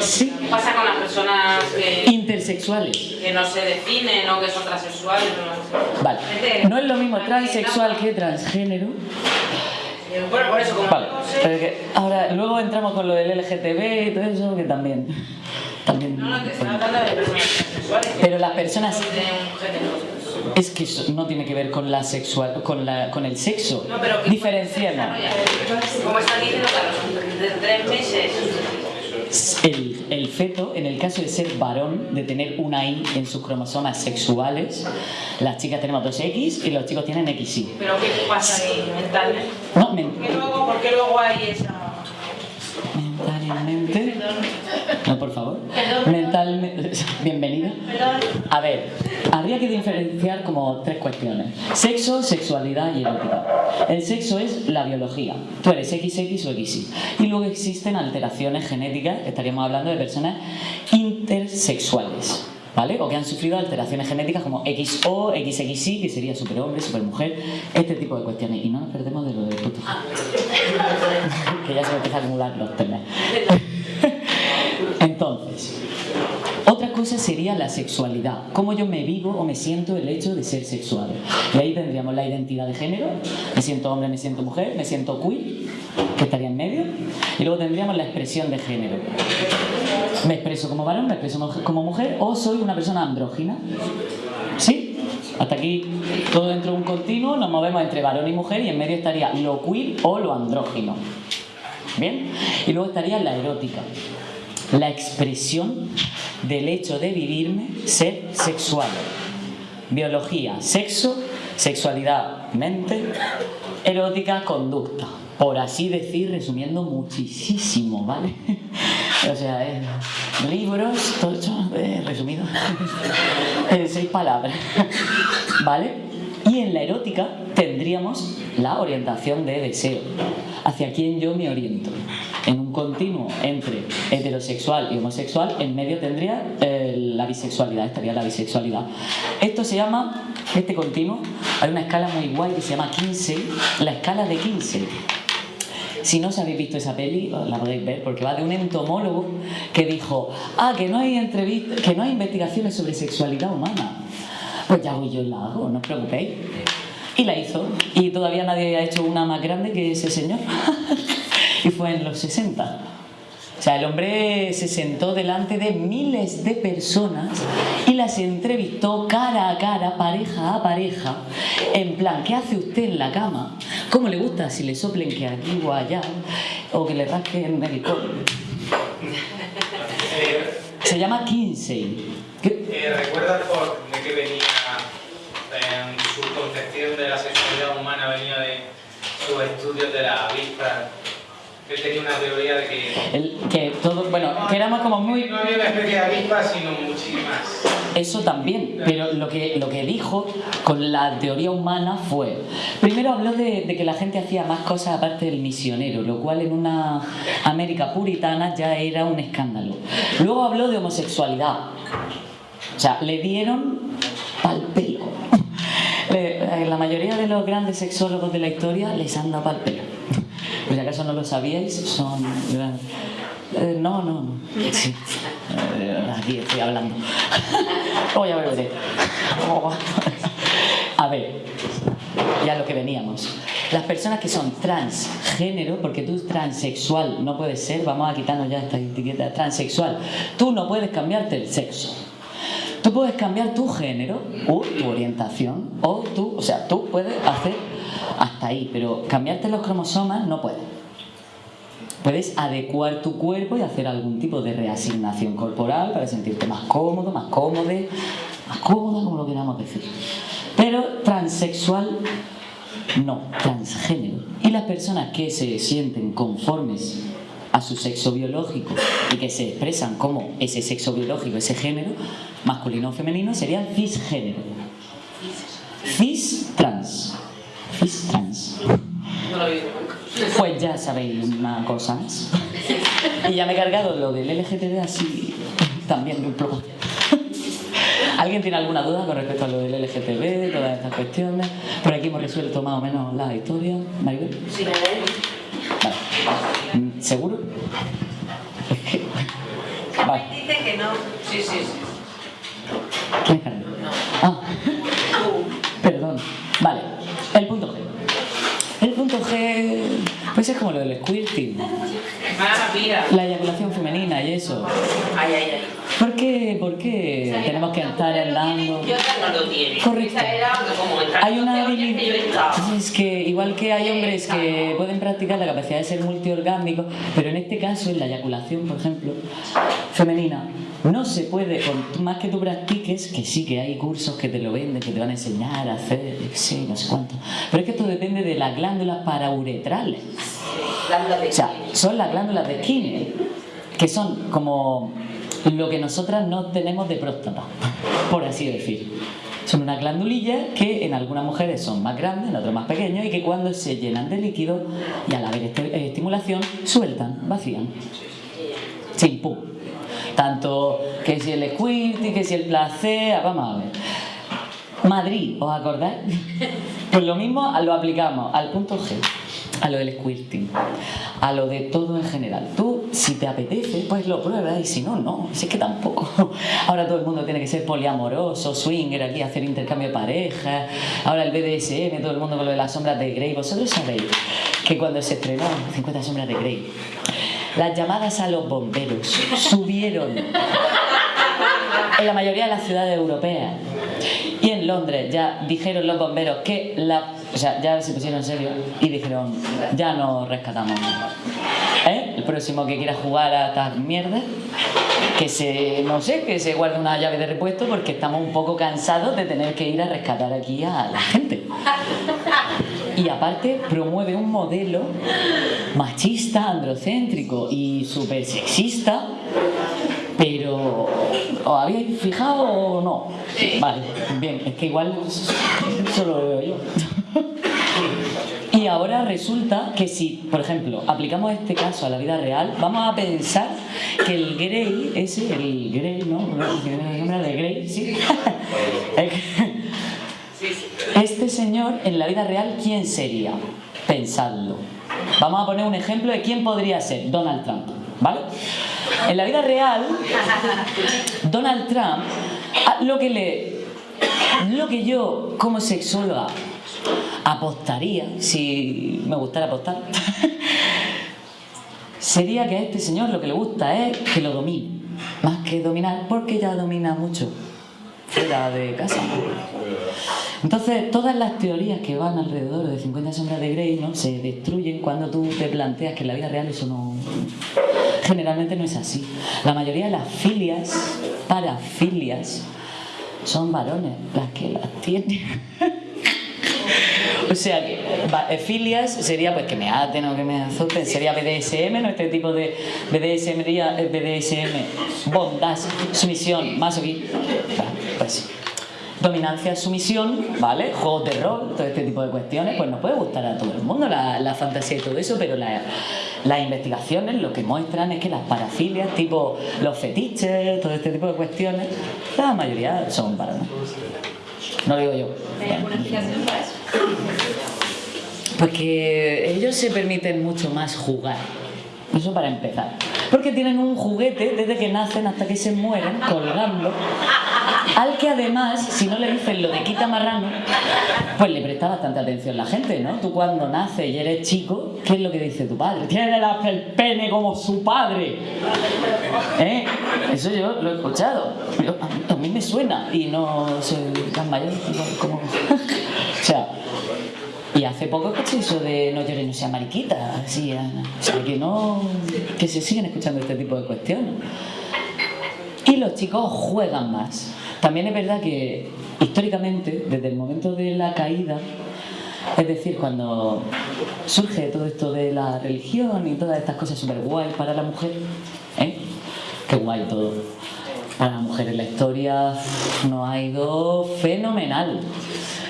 Sí. ¿Qué pasa con las personas que, Intersexuales. que no se definen o que son transexuales? no? Vale. No es lo mismo transexual que transgénero. Bueno, por eso, como Vale. Pero que ahora, luego entramos con lo del LGTB y todo eso, que también. también No, no, te estoy hablando de personas que Pero las personas. Es que eso no tiene que ver con la sexual, con la, con el sexo. No, pero que. Como están diciendo que los de tres meses. El, el feto, en el caso de ser varón, de tener una I en sus cromosomas sexuales, las chicas tenemos dos X y los chicos tienen XY. Pero ¿qué pasa ahí mentalmente? No, men- ¿Por qué luego, por qué luego hay esa.? mentalmente. Por favor. Mentalmente. Bienvenida. A ver, habría que diferenciar como tres cuestiones: sexo, sexualidad y erótica. El sexo es la biología. Tú eres XX o XY. Y luego existen alteraciones genéticas, estaríamos hablando de personas intersexuales. ¿Vale? O que han sufrido alteraciones genéticas como XO, XXY, que sería superhombre, supermujer, este tipo de cuestiones. Y no nos perdemos de lo del puto. que ya se me empieza a acumular los temas. Entonces, otra cosa sería la sexualidad, cómo yo me vivo o me siento el hecho de ser sexual. Y ahí tendríamos la identidad de género, me siento hombre, me siento mujer, me siento queer, que estaría en medio, y luego tendríamos la expresión de género. Me expreso como varón, me expreso como mujer o soy una persona andrógina. ¿Sí? Hasta aquí todo dentro de un continuo, nos movemos entre varón y mujer y en medio estaría lo queer o lo andrógino. ¿Bien? Y luego estaría la erótica la expresión del hecho de vivirme ser sexual. Biología, sexo, sexualidad, mente, erótica, conducta. Por así decir, resumiendo muchísimo, ¿vale? O sea, eh, libros, eso, eh, resumido, en seis palabras, ¿vale? Y en la erótica tendríamos la orientación de deseo, hacia quién yo me oriento. En un continuo entre heterosexual y homosexual, en medio tendría eh, la bisexualidad, estaría la bisexualidad. Esto se llama, este continuo, hay una escala muy guay que se llama Kinsey, la escala de Kinsey. Si no os habéis visto esa peli, la podéis ver, porque va de un entomólogo que dijo, ah, que no hay entrevistas, que no hay investigaciones sobre sexualidad humana. Pues ya voy yo la hago, no os preocupéis. Y la hizo. Y todavía nadie ha hecho una más grande que ese señor. y fue en los 60. O sea, el hombre se sentó delante de miles de personas y las entrevistó cara a cara, pareja a pareja, en plan, ¿qué hace usted en la cama? ¿Cómo le gusta si le soplen que aquí o allá? O que le rasquen el codo. Se llama Kinsey. Eh, ¿Recuerdas de qué venía su concepción de la sexualidad humana? Venía de sus estudios de la vista. Él tenía una teoría de que El- que todo, bueno, que éramos como muy no había una especie de avispa, sino muchísimas. Eso también, pero lo que, lo que dijo con la teoría humana fue, primero habló de, de que la gente hacía más cosas aparte del misionero, lo cual en una América puritana ya era un escándalo. Luego habló de homosexualidad, o sea, le dieron pal pelo. Eh, La mayoría de los grandes sexólogos de la historia les han dado pal pelo. Si acaso no lo sabíais, son eh, no, no, no. Eh, aquí estoy hablando. Luego ya beberé. A ver, ya lo que veníamos. Las personas que son transgénero, porque tú transexual no puedes ser, vamos a quitarnos ya esta etiqueta transexual. Tú no puedes cambiarte el sexo. Tú puedes cambiar tu género o tu orientación o tú, o sea, tú puedes hacer hasta ahí, pero cambiarte los cromosomas no puedes. Puedes adecuar tu cuerpo y hacer algún tipo de reasignación corporal para sentirte más cómodo, más cómodo, más cómoda, como lo queramos decir. Pero transexual no, transgénero. Y las personas que se sienten conformes a su sexo biológico y que se expresan como ese sexo biológico, ese género, masculino o femenino, serían cisgénero. Cis trans. Cis trans. Pues ya sabéis una cosa más. Y ya me he cargado lo del LGTB así también de un plumazo. ¿Alguien tiene alguna duda con respecto a lo del LGTB, todas estas cuestiones? Por aquí hemos resuelto más o menos la historia. Maribel. Sí, Vale. ¿Seguro? Vale. Dice que no. Sí, sí, sí. ¿Quién es Carmen? Ah, perdón. Vale. El punto G. El punto G, pues es como lo del squirting, Ah, mira. la eyaculación femenina y eso. Ay, ay, ay. ¿Por qué, tenemos que estar hablando? Y otra no lo tiene. Correcto. Esa era como entrar Hay una habilidad. Es que igual que hay hombres que pueden practicar la capacidad de ser multiorgásmicos, pero en este caso, en la eyaculación, por ejemplo, femenina, no se puede, por más que tú practiques, que sí que hay cursos que te lo venden, que te van a enseñar a hacer, sí, no sé cuánto. Pero es que esto depende de las glándulas parauretrales. Glándulas de O sea, son las glándulas de Skinner, que son como lo que nosotras no tenemos de próstata, por así decir. Son unas glandulillas que en algunas mujeres son más grandes, en otras más pequeñas, y que cuando se llenan de líquido y al haber esti- eh, estimulación, sueltan, vacían. Sin pum. Tanto que si el squirting, que si el placer, vamos a ver. Madrid, ¿os acordáis? Pues lo mismo lo aplicamos al punto G, a lo del squirting, a lo de todo en general. Tú, si te apetece, pues lo pruebas y si no, no. Si es que tampoco. Ahora todo el mundo tiene que ser poliamoroso, swinger, aquí hacer intercambio de parejas. Ahora el BDSM, todo el mundo con lo de las sombras de Grey. Vosotros sabéis que cuando se estrenó 50 sombras de Grey, las llamadas a los bomberos subieron en la mayoría de las ciudades europeas. Y en Londres ya dijeron los bomberos que la. O sea, ya se pusieron en serio y dijeron, ya no rescatamos más. ¿Eh? El próximo que quiera jugar a estas mierdas, que se. no sé, que se guarde una llave de repuesto porque estamos un poco cansados de tener que ir a rescatar aquí a la gente. Y aparte promueve un modelo machista, androcéntrico y súper sexista, pero ¿os habéis fijado o no? Vale, bien, es que igual solo lo veo yo. Y ahora resulta que si, por ejemplo, aplicamos este caso a la vida real, vamos a pensar que el Grey, ese, el Grey, ¿no? El nombre de Grey, sí. Este señor, en la vida real, ¿quién sería? Pensadlo. Vamos a poner un ejemplo de quién podría ser. Donald Trump, ¿vale? En la vida real, Donald Trump, ah, lo que le, lo que yo como sexóloga apostaría, si me gustara apostar, sería que a este señor lo que le gusta es que lo domine, más que dominar, porque ya domina mucho fuera de casa. Entonces, todas las teorías que van alrededor de 50 sombras de Grey ¿no? se destruyen cuando tú te planteas que en la vida real eso no... generalmente no es así. La mayoría de las filias, parafilias, son varones las que las tienen. O sea que filias sería pues que me aten o que me azoten, sería BDSM, ¿no? Este tipo de BDSM, eh, BDSM, bondad, sumisión, más pues dominancia, sumisión, ¿vale? Juegos de rol, todo este tipo de cuestiones, pues nos puede gustar a todo el mundo la, fantasía y todo eso, pero las investigaciones lo que muestran es que las parafilias, tipo los fetiches, todo este tipo de cuestiones, la mayoría son para no lo digo yo. ¿Hay alguna explicación para eso? Porque ellos se permiten mucho más jugar. Eso para empezar. Porque tienen un juguete desde que nacen hasta que se mueren, colgando, al que además, si no le dicen lo de quita marrano, pues le presta bastante atención la gente, ¿no? Tú cuando naces y eres chico, ¿qué es lo que dice tu padre? Tiene el pene como su padre. ¿Eh? Eso yo lo he escuchado. a mí me suena y no soy tan mayor como... o sea, y hace poco escuché eso de no llores, no sea mariquita, así, o que no, que se siguen escuchando este tipo de cuestiones. Y los chicos juegan más. También es verdad que históricamente, desde el momento de la caída, es decir, cuando surge todo esto de la religión y todas estas cosas súper guay para la mujer, ¿eh? Qué guay todo. Para la mujer en la historia nos ha ido fenomenal.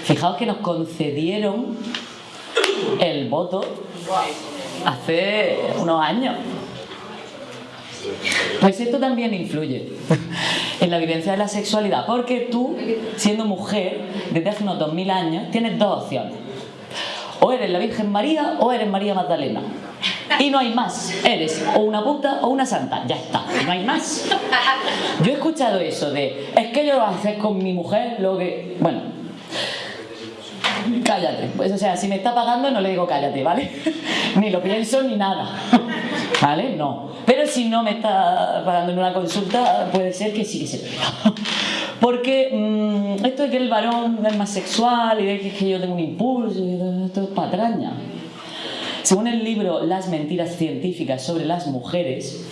Fijaos que nos concedieron el voto hace unos años. Pues esto también influye en la vivencia de la sexualidad, porque tú, siendo mujer, desde hace unos 2000 años, tienes dos opciones. O eres la Virgen María o eres María Magdalena. Y no hay más. Eres o una puta o una santa. Ya está. No hay más. Yo he escuchado eso de, es que yo lo hacer con mi mujer lo que... Bueno, cállate. Pues o sea, si me está pagando no le digo cállate, ¿vale? ni lo pienso ni nada. ¿Vale? No. Pero si no me está pagando en una consulta, puede ser que sí que se Porque mm, esto de que el varón es más sexual y de que yo tengo un impulso, esto es patraña. Según el libro Las mentiras científicas sobre las mujeres,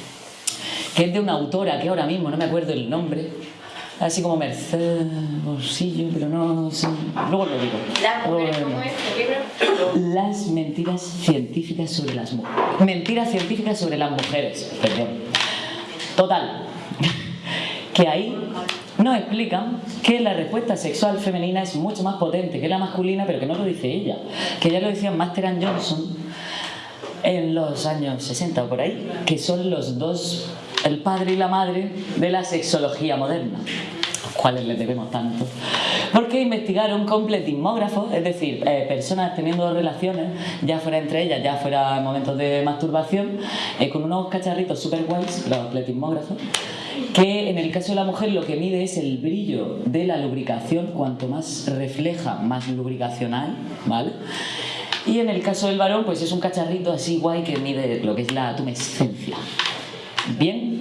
que es de una autora que ahora mismo no me acuerdo el nombre, así como Mercedes Bolsillo, pero no sé. Luego lo digo. Las mentiras científicas sobre las mujeres. Mentiras científicas sobre las mujeres, perdón. Total. Que ahí nos explican que la respuesta sexual femenina es mucho más potente que la masculina, pero que no lo dice ella. Que ya lo decía Master and Johnson en los años 60 o por ahí, que son los dos el padre y la madre de la sexología moderna, los cuales les debemos tanto. Porque investigaron con pletismógrafos, es decir, eh, personas teniendo relaciones, ya fuera entre ellas, ya fuera en momentos de masturbación, eh, con unos cacharritos super guays, los pletismógrafos, que en el caso de la mujer lo que mide es el brillo de la lubricación, cuanto más refleja, más lubricacional, ¿vale? Y en el caso del varón, pues es un cacharrito así guay que mide lo que es la tumescencia. Bien,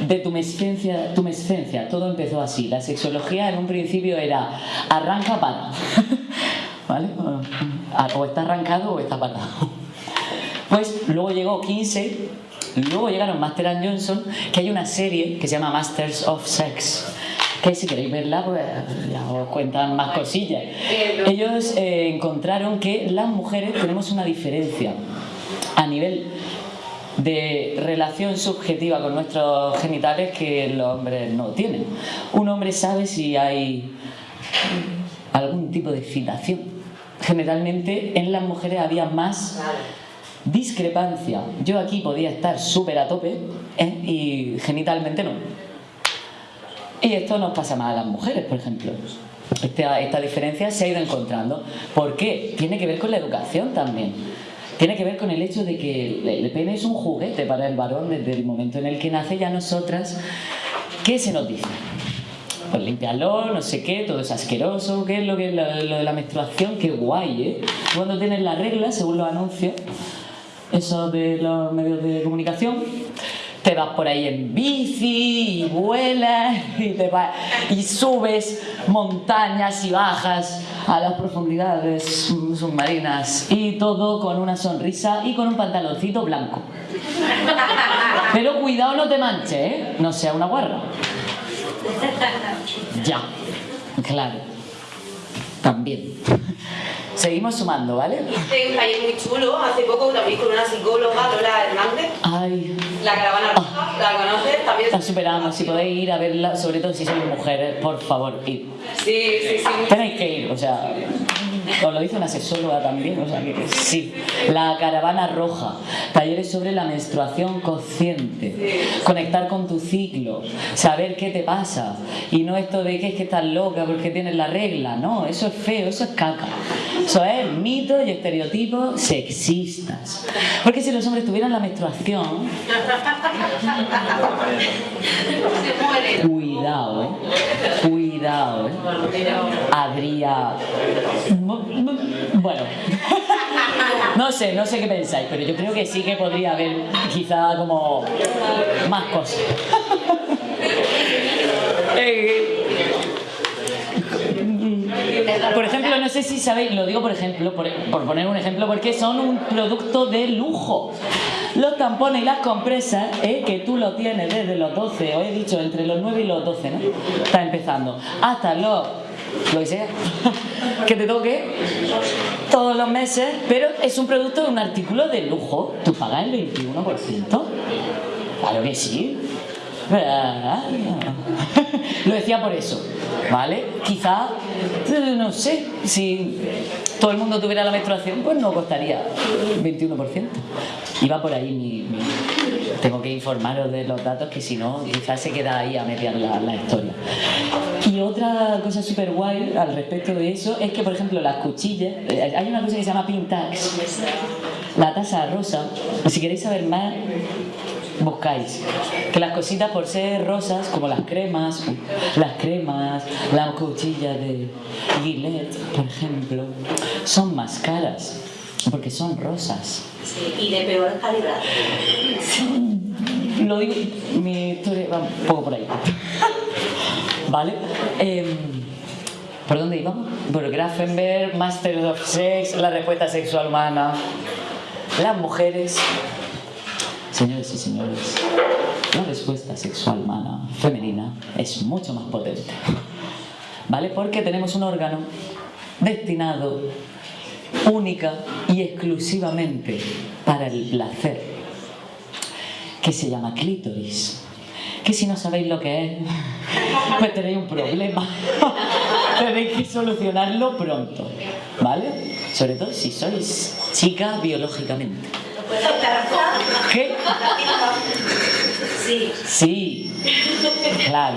de tu mescencia, tu mescencia, todo empezó así. La sexología en un principio era arranca para. ¿Vale? O está arrancado o está parado. Pues luego llegó 15, luego llegaron Master Johnson, que hay una serie que se llama Masters of Sex. Que si queréis verla, pues ya os cuentan más cosillas. Ellos eh, encontraron que las mujeres tenemos una diferencia a nivel de relación subjetiva con nuestros genitales que los hombres no tienen. Un hombre sabe si hay algún tipo de excitación. Generalmente en las mujeres había más discrepancia. Yo aquí podía estar súper a tope ¿eh? y genitalmente no. Y esto nos pasa más a las mujeres, por ejemplo. Esta, esta diferencia se ha ido encontrando. ¿Por qué? Tiene que ver con la educación también tiene que ver con el hecho de que el pene es un juguete para el varón desde el momento en el que nace ya nosotras. ¿Qué se nos dice? Pues limpiarlo, no sé qué, todo es asqueroso, ¿qué es lo, que, lo, de la menstruación? Qué guay, ¿eh? Cuando tienes la regla, según los anuncios, eso de los medios de comunicación, te vas por ahí en bici y vuelas y, te vas, y subes montañas y bajas a las profundidades submarinas y todo con una sonrisa y con un pantaloncito blanco. Pero cuidado no te manches, ¿eh? No sea una guarra. Ya. Claro. También. Seguimos sumando, ¿vale? Hice un taller muy chulo hace poco también con una psicóloga, Lola Hernández. Ay, La caravana roja, ¿la conoces? También la superamos. Si podéis ir a verla, sobre todo si sois mujeres, por favor, id. Sí, sí, sí. Tenéis que ir, o sea, os lo dice una sexóloga también, o sea que sí. La caravana roja, talleres sobre la menstruación consciente, conectar con tu ciclo, saber qué te pasa y no esto de que es que estás loca porque tienes la regla, no, eso es feo, eso es caca. Eso es mitos y estereotipos sexistas. Porque si los hombres tuvieran la menstruación, cuidado, eh, cuidado, eh. Habría... Bueno, no sé, no sé qué pensáis, pero yo creo que sí que podría haber quizá como más cosas. Por ejemplo, no sé si sabéis, lo digo por ejemplo, por, por poner un ejemplo, porque son un producto de lujo. Los tampones y las compresas, eh, que tú lo tienes desde los 12, os he dicho, entre los 9 y los 12, ¿no? Está empezando. Hasta los, lo que sea, que te toque todos los meses, pero es un producto un artículo de lujo. Tú pagas el 21%. Claro que sí. Lo decía por eso, ¿vale? Quizá, eh, no sé, si todo el mundo tuviera la menstruación, pues no costaría 21%. Iba por ahí mi, Tengo que informaros de los datos que si no, quizás se queda ahí a mediar la, historia. Y otra cosa súper guay al respecto de eso es que, por ejemplo, las cuchillas, eh, hay una cosa que se llama pin tags, la tasa rosa, si queréis saber más, buscáis. Que las cositas por ser rosas como las cremas las cremas las cuchillas de Gillette por ejemplo son más caras porque son rosas. Sí, y de peor calidad. lo digo mi historia va un poco por ahí. Vale Em, ¿por dónde íbamos? por Grafenberg Masters of Sex la respuesta sexual humana. Las mujeres Señores y señores, la respuesta sexual humana femenina es mucho más potente. ¿Vale? Porque tenemos un órgano destinado única y exclusivamente para el placer, que se llama clítoris. Que si no sabéis lo que es, pues tenéis un problema. tenéis que solucionarlo pronto. ¿Vale? Sobre todo si sois chicas biológicamente. ¿Qué? Sí. Sí, claro.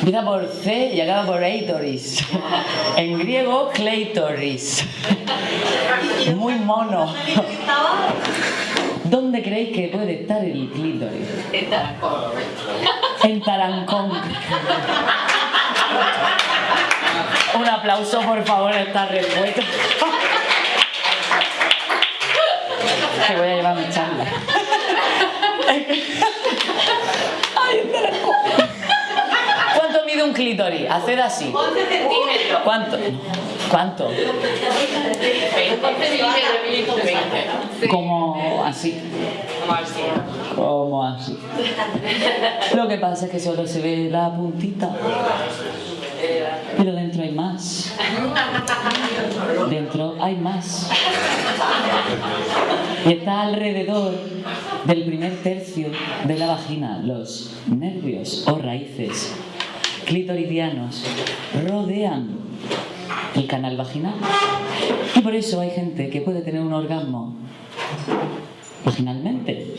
Empieza por C y acaba por eitoris. En griego, kleitoris. Muy mono. ¿Dónde creéis que puede estar el clítoris? En Tarancón. En Tarancón. Un aplauso, por favor, a esta respuesta. Que voy a llevar mi charla. Ay. ¿Cuánto mide un clítoris? Haced así. 11 centímetros. ¿Cuánto? ¿Cuánto? 11 centímetros. 20. Como así. Como así. Como así. Lo que pasa es que solo se ve la puntita. Pero dentro hay más. Dentro hay más. Y está alrededor del primer tercio de la vagina. Los nervios o raíces clitoridianos rodean el canal vaginal. Y por eso hay gente que puede tener un orgasmo vaginalmente.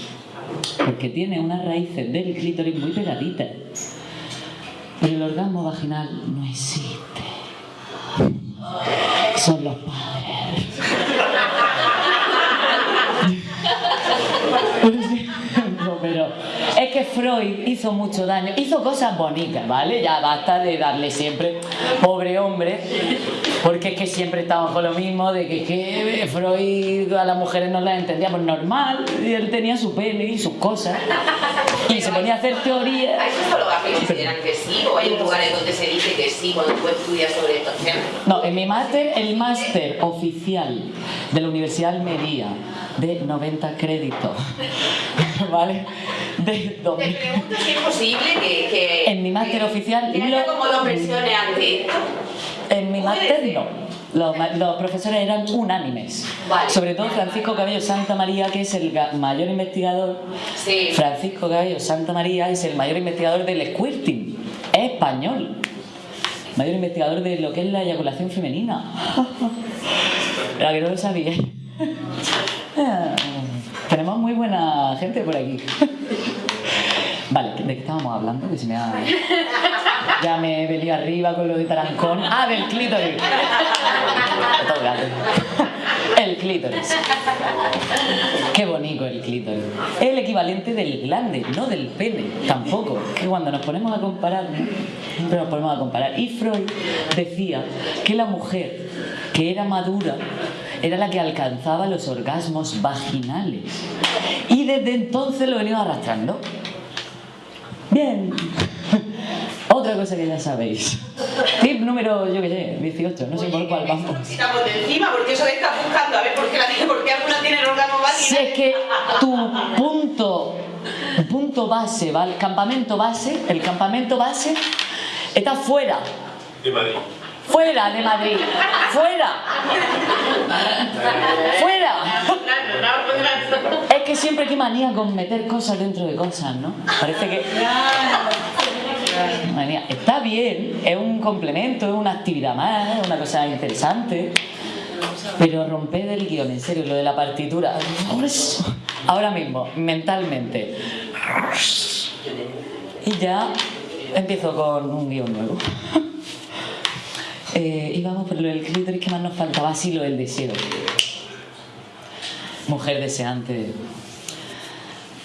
Porque tiene unas raíces del clítoris muy pegaditas. Pero el orgasmo vaginal no existe. Son los padres. No, pero es que Freud hizo mucho daño, hizo cosas bonitas, ¿vale? Ya basta de darle siempre, pobre hombre, porque es que siempre estamos con lo mismo, de que, que Freud a las mujeres no las entendía, pues normal, y él tenía su pene y sus cosas, y se ponía a hacer teorías. Hay psicólogas que consideran que sí, o hay lugares donde se dice que sí cuando tú estudias sobre estos temas. No, en mi máster, el máster oficial de la Universidad de Almería, de 90 créditos, ¿vale? De Te 2000. pregunto si es posible que... que En mi máster que- oficial, que haya lo- como dos versiones ante esto. En mi máster ser. no. Los, profesores eran unánimes. Vale. Sobre todo Francisco Cabello Santa María, que es el mayor investigador. Sí. Francisco Cabello Santa María es el mayor investigador del squirting. Es español. Mayor investigador de lo que es la eyaculación femenina. La que no lo sabía. Tenemos muy buena gente por aquí. Vale, ¿de qué estábamos hablando? Que se me ha... Ya me he arriba con lo de Tarancón. Ah, del clítoris. El clítoris. Qué bonito el clítoris. Es el equivalente del glande, no del pene, tampoco. Que cuando nos ponemos a comparar, ¿no? siempre nos ponemos a comparar. Y Freud decía que la mujer que era madura era la que alcanzaba los orgasmos vaginales. Y desde entonces lo venimos arrastrando. Bien. Otra cosa que ya sabéis. Tip número, yo qué sé, 18, no sé por cuál vamos. Quitamos de encima, porque eso de estar buscando a ver por qué, la, por qué alguna tiene el órgano vaginal. es que tu punto, punto base, ¿vale? El campamento base, el campamento base está fuera. De Madrid. Fuera de Madrid. Fuera. Fuera. Es que siempre hay que manía con meter cosas dentro de cosas, ¿no? Parece que. Manía. Está bien, es un complemento, es una actividad más, es una cosa interesante. Pero romper el guion, en serio, lo de la partitura. Ahora mismo, mentalmente. Y ya empiezo con un guion nuevo. Eh, y vamos por lo del clítoris que más nos faltaba, sí, lo del deseo. Mujer deseante.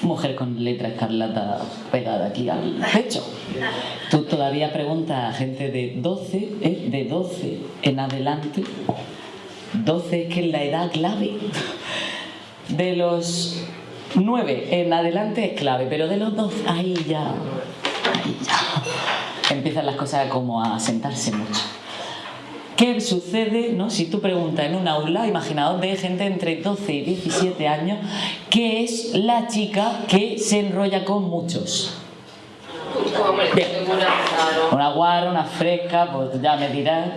Mujer con letra escarlata pegada aquí al pecho. Tú todavía preguntas a gente de 12, ¿eh? de 12 en adelante. 12 es que es la edad clave. De los 9 en adelante es clave, pero de los 12, ahí ya. Ahí ya. Empiezan las cosas como a sentarse mucho. ¿Qué sucede no? si tú preguntas en un aula, imaginaos de gente entre 12 y 17 años, qué es la chica que se enrolla con muchos? Bien. Una guarra, una fresca, pues ya me dirás.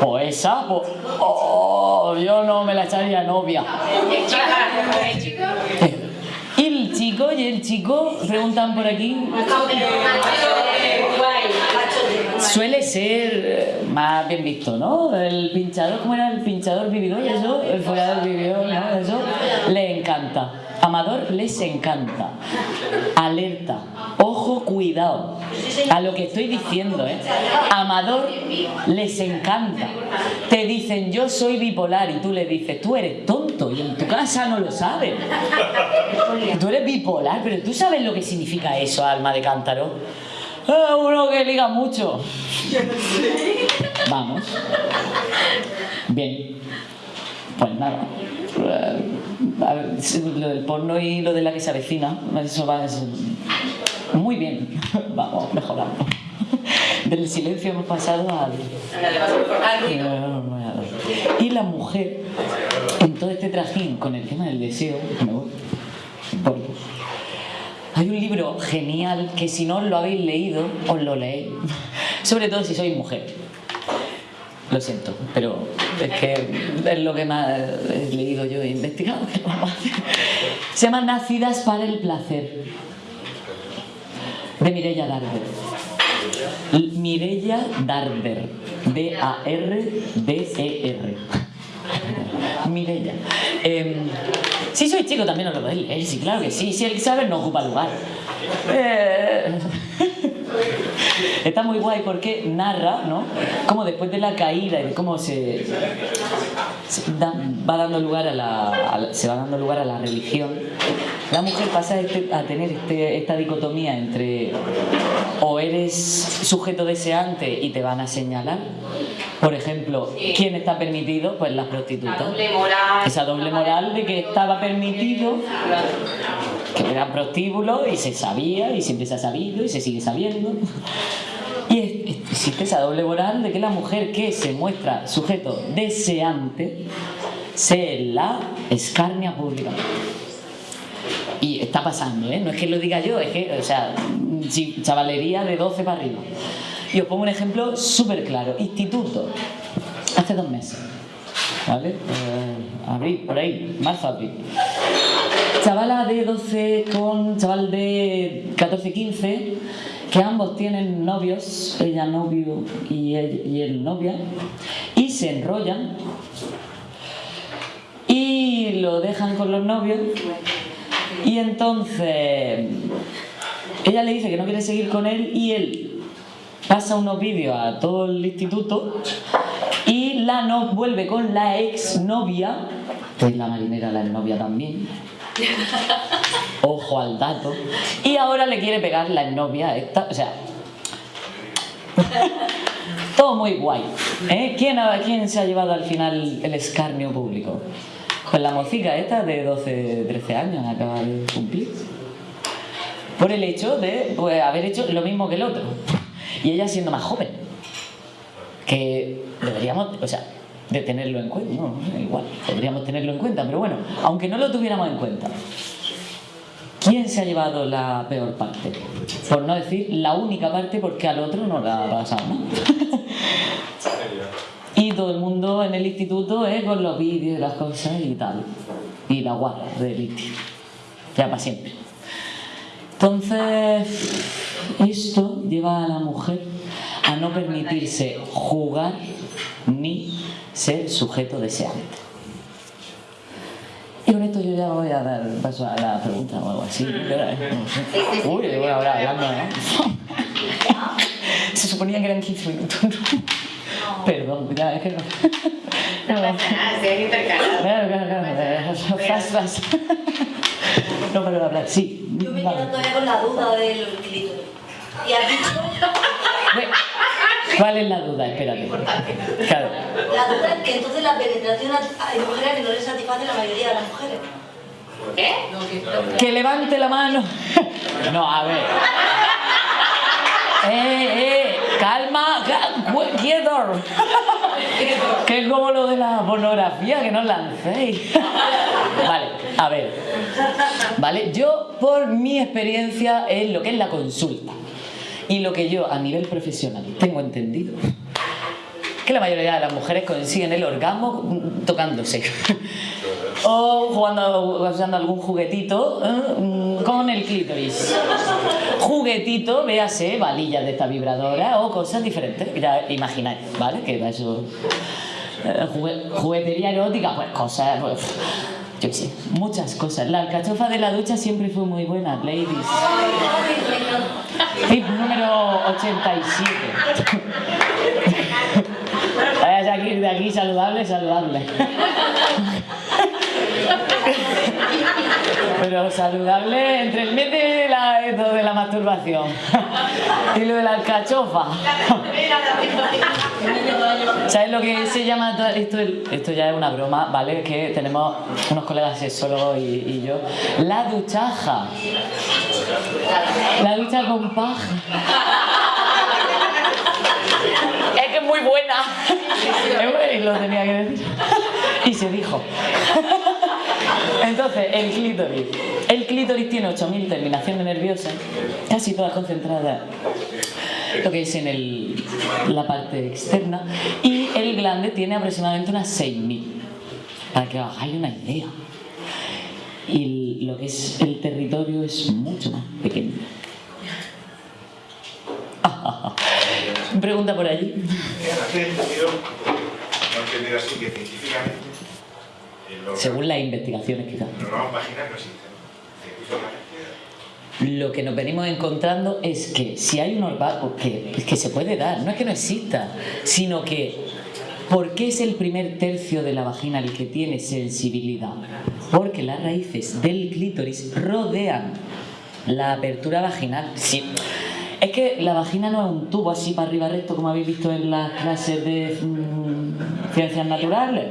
Pues esa, pues. ¡Oh! Yo no me la echaría novia. Y el chico, y el chico, preguntan por aquí, suele ser eh, más bien visto, ¿no? El pinchador, ¿cómo era el pinchador vividor? Eso, el follador vividor, ¿no? Eso le encanta. Amador les encanta. Alerta. Ojo, cuidado. A lo que estoy diciendo, ¿eh? Amador les encanta. Te dicen, yo soy bipolar, y tú le dices, tú eres tonto, y en tu casa no lo sabes. Tú eres bipolar, pero tú sabes lo que significa eso, alma de cántaro. Ah, uno que liga mucho. Vamos. Bien. Pues nada. Lo del porno y lo de la que se avecina, eso va muy bien. Vamos mejorando. Del silencio hemos pasado al, y la mujer, en todo este trajín con el tema del deseo, me voy, voy. Hay un libro genial que si no lo habéis leído, os lo leéis. Sobre todo si sois mujer. Lo siento, pero es que es lo que más he leído yo e investigado. Se llama Nacidas para el placer. De Mireia Darder. Mireia Darder. D-A-R-D-E-R. Mireia. Em, si soy chico también os lo podéis leer, sí, claro que sí. Si el saber no ocupa lugar. Eh, Está muy guay porque narra, ¿no? Cómo después de la caída y cómo se, se da- va dando lugar a la, a la- se va dando lugar a la religión, la mujer pasa este- a tener este- esta dicotomía entre o eres sujeto deseante y te van a señalar, por ejemplo. ¿quién está permitido? Pues las La prostitutas. doble moral. Esa doble moral de que estaba permitido que eran prostíbulos y se sabía y siempre se ha sabido y se sigue sabiendo. Y existe esa doble moral de que la mujer que se muestra sujeto deseante se la escarnia públicamente. Y está pasando, ¿eh? No es que lo diga yo, es que, o sea, chavalería de 12 para arriba. Y os pongo un ejemplo súper claro. Instituto. Hace dos meses. ¿Vale? Eh, abril, por ahí, marzo, abril. Chavala de 12 con chaval de 14, 15, que ambos tienen novios, ella novio y él, novia, y se enrollan y lo dejan con los novios. Y entonces ella le dice que no quiere seguir con él y él pasa unos vídeos a todo el instituto y la no vuelve con la ex novia que es la marinera la novia también ojo al dato y ahora le quiere pegar la novia esta o sea todo muy guay ¿eh? ¿Quién, ¿quién se ha llevado al final el escarnio público? Pues la mocica esta de 12, 13 años acaba de cumplir. Por el hecho de pues, haber hecho lo mismo que el otro. Y ella siendo más joven. Que deberíamos, o sea, de tenerlo en cuenta. No, no, igual, podríamos tenerlo en cuenta. Pero bueno, aunque no lo tuviéramos en cuenta. ¿Quién se ha llevado la peor parte? Por no decir la única parte porque al otro no le ha pasado nada. Y todo el mundo en el instituto eh, con los vídeos y las cosas y tal. Y la guarda de litio. Ya para siempre. Entonces, esto lleva a la mujer a no permitirse jugar ni ser sujeto deseante. Y con esto yo ya voy a dar paso a la pregunta o algo así. No. Uy, una hora hablando, ¿no? Se suponía que eran 15 minutos. Perdón, ya, es que no. No, nada, se han intercalado. Claro, claro, claro. Fast, fast. No paro de hablar, sí. Yo me quedo todavía con la duda del clítoris. Y has dicho, ¿Cuál es la duda? Espérate. Claro. la duda es que entonces la penetración hay mujeres que no les satisface la mayoría de las mujeres. ¿Qué? Que levante la mano. No, a ver. Eh, eh, calma, ca- cu- quieto. Que es como lo de la pornografía, que no os lancéis. Vale, a ver. Vale, yo por mi experiencia en lo que es la consulta y lo que yo a nivel profesional tengo entendido, que la mayoría de las mujeres consiguen el orgasmo tocándose. O jugando, usando algún juguetito ¿eh? Con el clítoris. Juguetito, véase, valillas de esta vibradora o cosas diferentes. Ya imagináis, ¿vale? Que eso. eh, jugue- juguetería erótica, pues cosas, pues. Muchas cosas. La alcachofa de la ducha siempre fue muy buena, ladies. Tip número 87. Vaya de aquí, de aquí saludable, saludable. Pero saludable entre el mes de la, de la masturbación y lo de la alcachofa. ¿Sabes lo que se llama esto? Esto ya es una broma, ¿vale? Que tenemos unos colegas sexólogos y, y yo. La duchaja. La ducha con paja. Muy buena. Y lo tenía que decir. Y se dijo. Entonces, el clítoris. El clítoris tiene 8.000 terminaciones nerviosas, casi todas concentradas lo que es en el- la parte externa, y el glande tiene aproximadamente unas 6.000, para que os hagáis una idea. Y lo que es el territorio es mucho más pequeño. Pregunta por allí. Según las investigaciones, quizás. Lo que nos venimos encontrando es que si hay un orgasmo que, que se puede dar, no es que no exista, sino que ¿por qué es el primer tercio de la vagina el que tiene sensibilidad? Porque las raíces del clítoris rodean la apertura vaginal. Sí. Es que la vagina no es un tubo así para arriba recto como habéis visto en las clases de mm, ciencias naturales.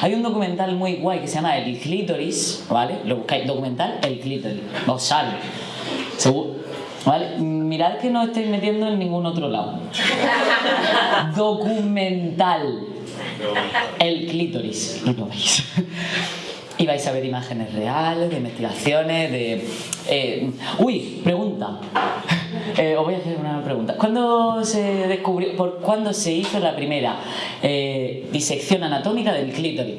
Hay un documental muy guay que se llama El clítoris, ¿vale? Lo buscáis, documental El clítoris. Os sale. Seguro. ¿Vale? Mirad que no estáis metiendo en ningún otro lado. Documental. El clítoris. Y lo veis. y vais a ver imágenes reales, de investigaciones, de... eh, uy, pregunta. Eh, os voy a hacer una pregunta. ¿Cuándo se descubrió, por cuándo se hizo la primera eh, disección anatómica del clítoris?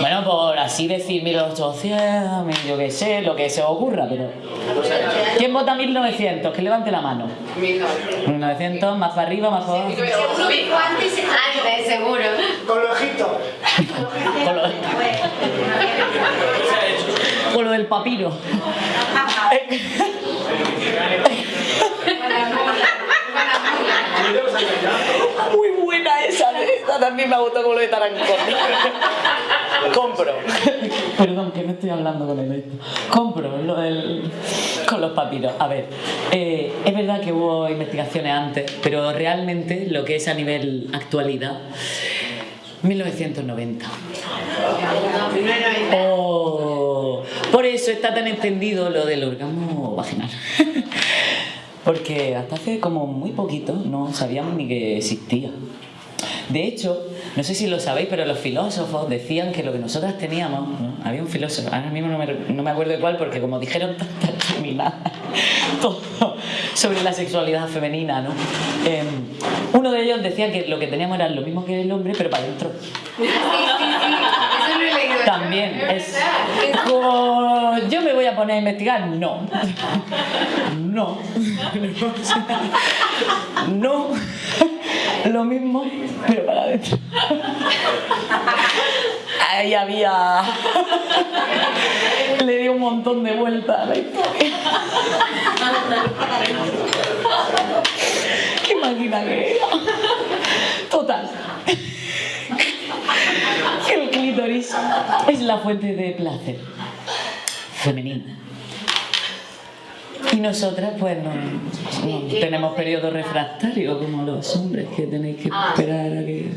Bueno, por así decir 1800, mil- yo qué sé, lo que se os ocurra, pero... ¿Quién vota 1900? Que levante la mano. 1900, más para arriba, más para abajo. Seguro antes, Antes, seguro. Con los ojitos. Con lo, con lo del papiro. Muy buena esa, esa también me gustó como lo de Tarancón. Compro. Perdón, que no estoy hablando con él. Compro lo del, con los papiros. A ver, eh, es verdad que hubo investigaciones antes, pero realmente lo que es a nivel actualidad, 1990. Oh, por eso está tan entendido lo del orgasmo vaginal. Porque hasta hace como muy poquito no sabíamos ni que existía. De hecho, no sé si lo sabéis, pero los filósofos decían que lo que nosotras teníamos, ¿no? había un filósofo, ahora mismo no me, no me acuerdo de cuál, porque como dijeron tantas terminadas, todo sobre la sexualidad femenina, ¿no? Eh, uno de ellos decía que lo que teníamos era lo mismo que el hombre, pero para adentro. Lo he leído. También es como yo me voy a poner a investigar, no. No. No. Lo mismo, pero para adentro. Ahí había. Le di un montón de vueltas a la historia. Qué máquina que era. Total. Que el clítoris es la fuente de placer femenina. Nosotras pues no, no tenemos periodo refractario como los hombres que tenéis que esperar a que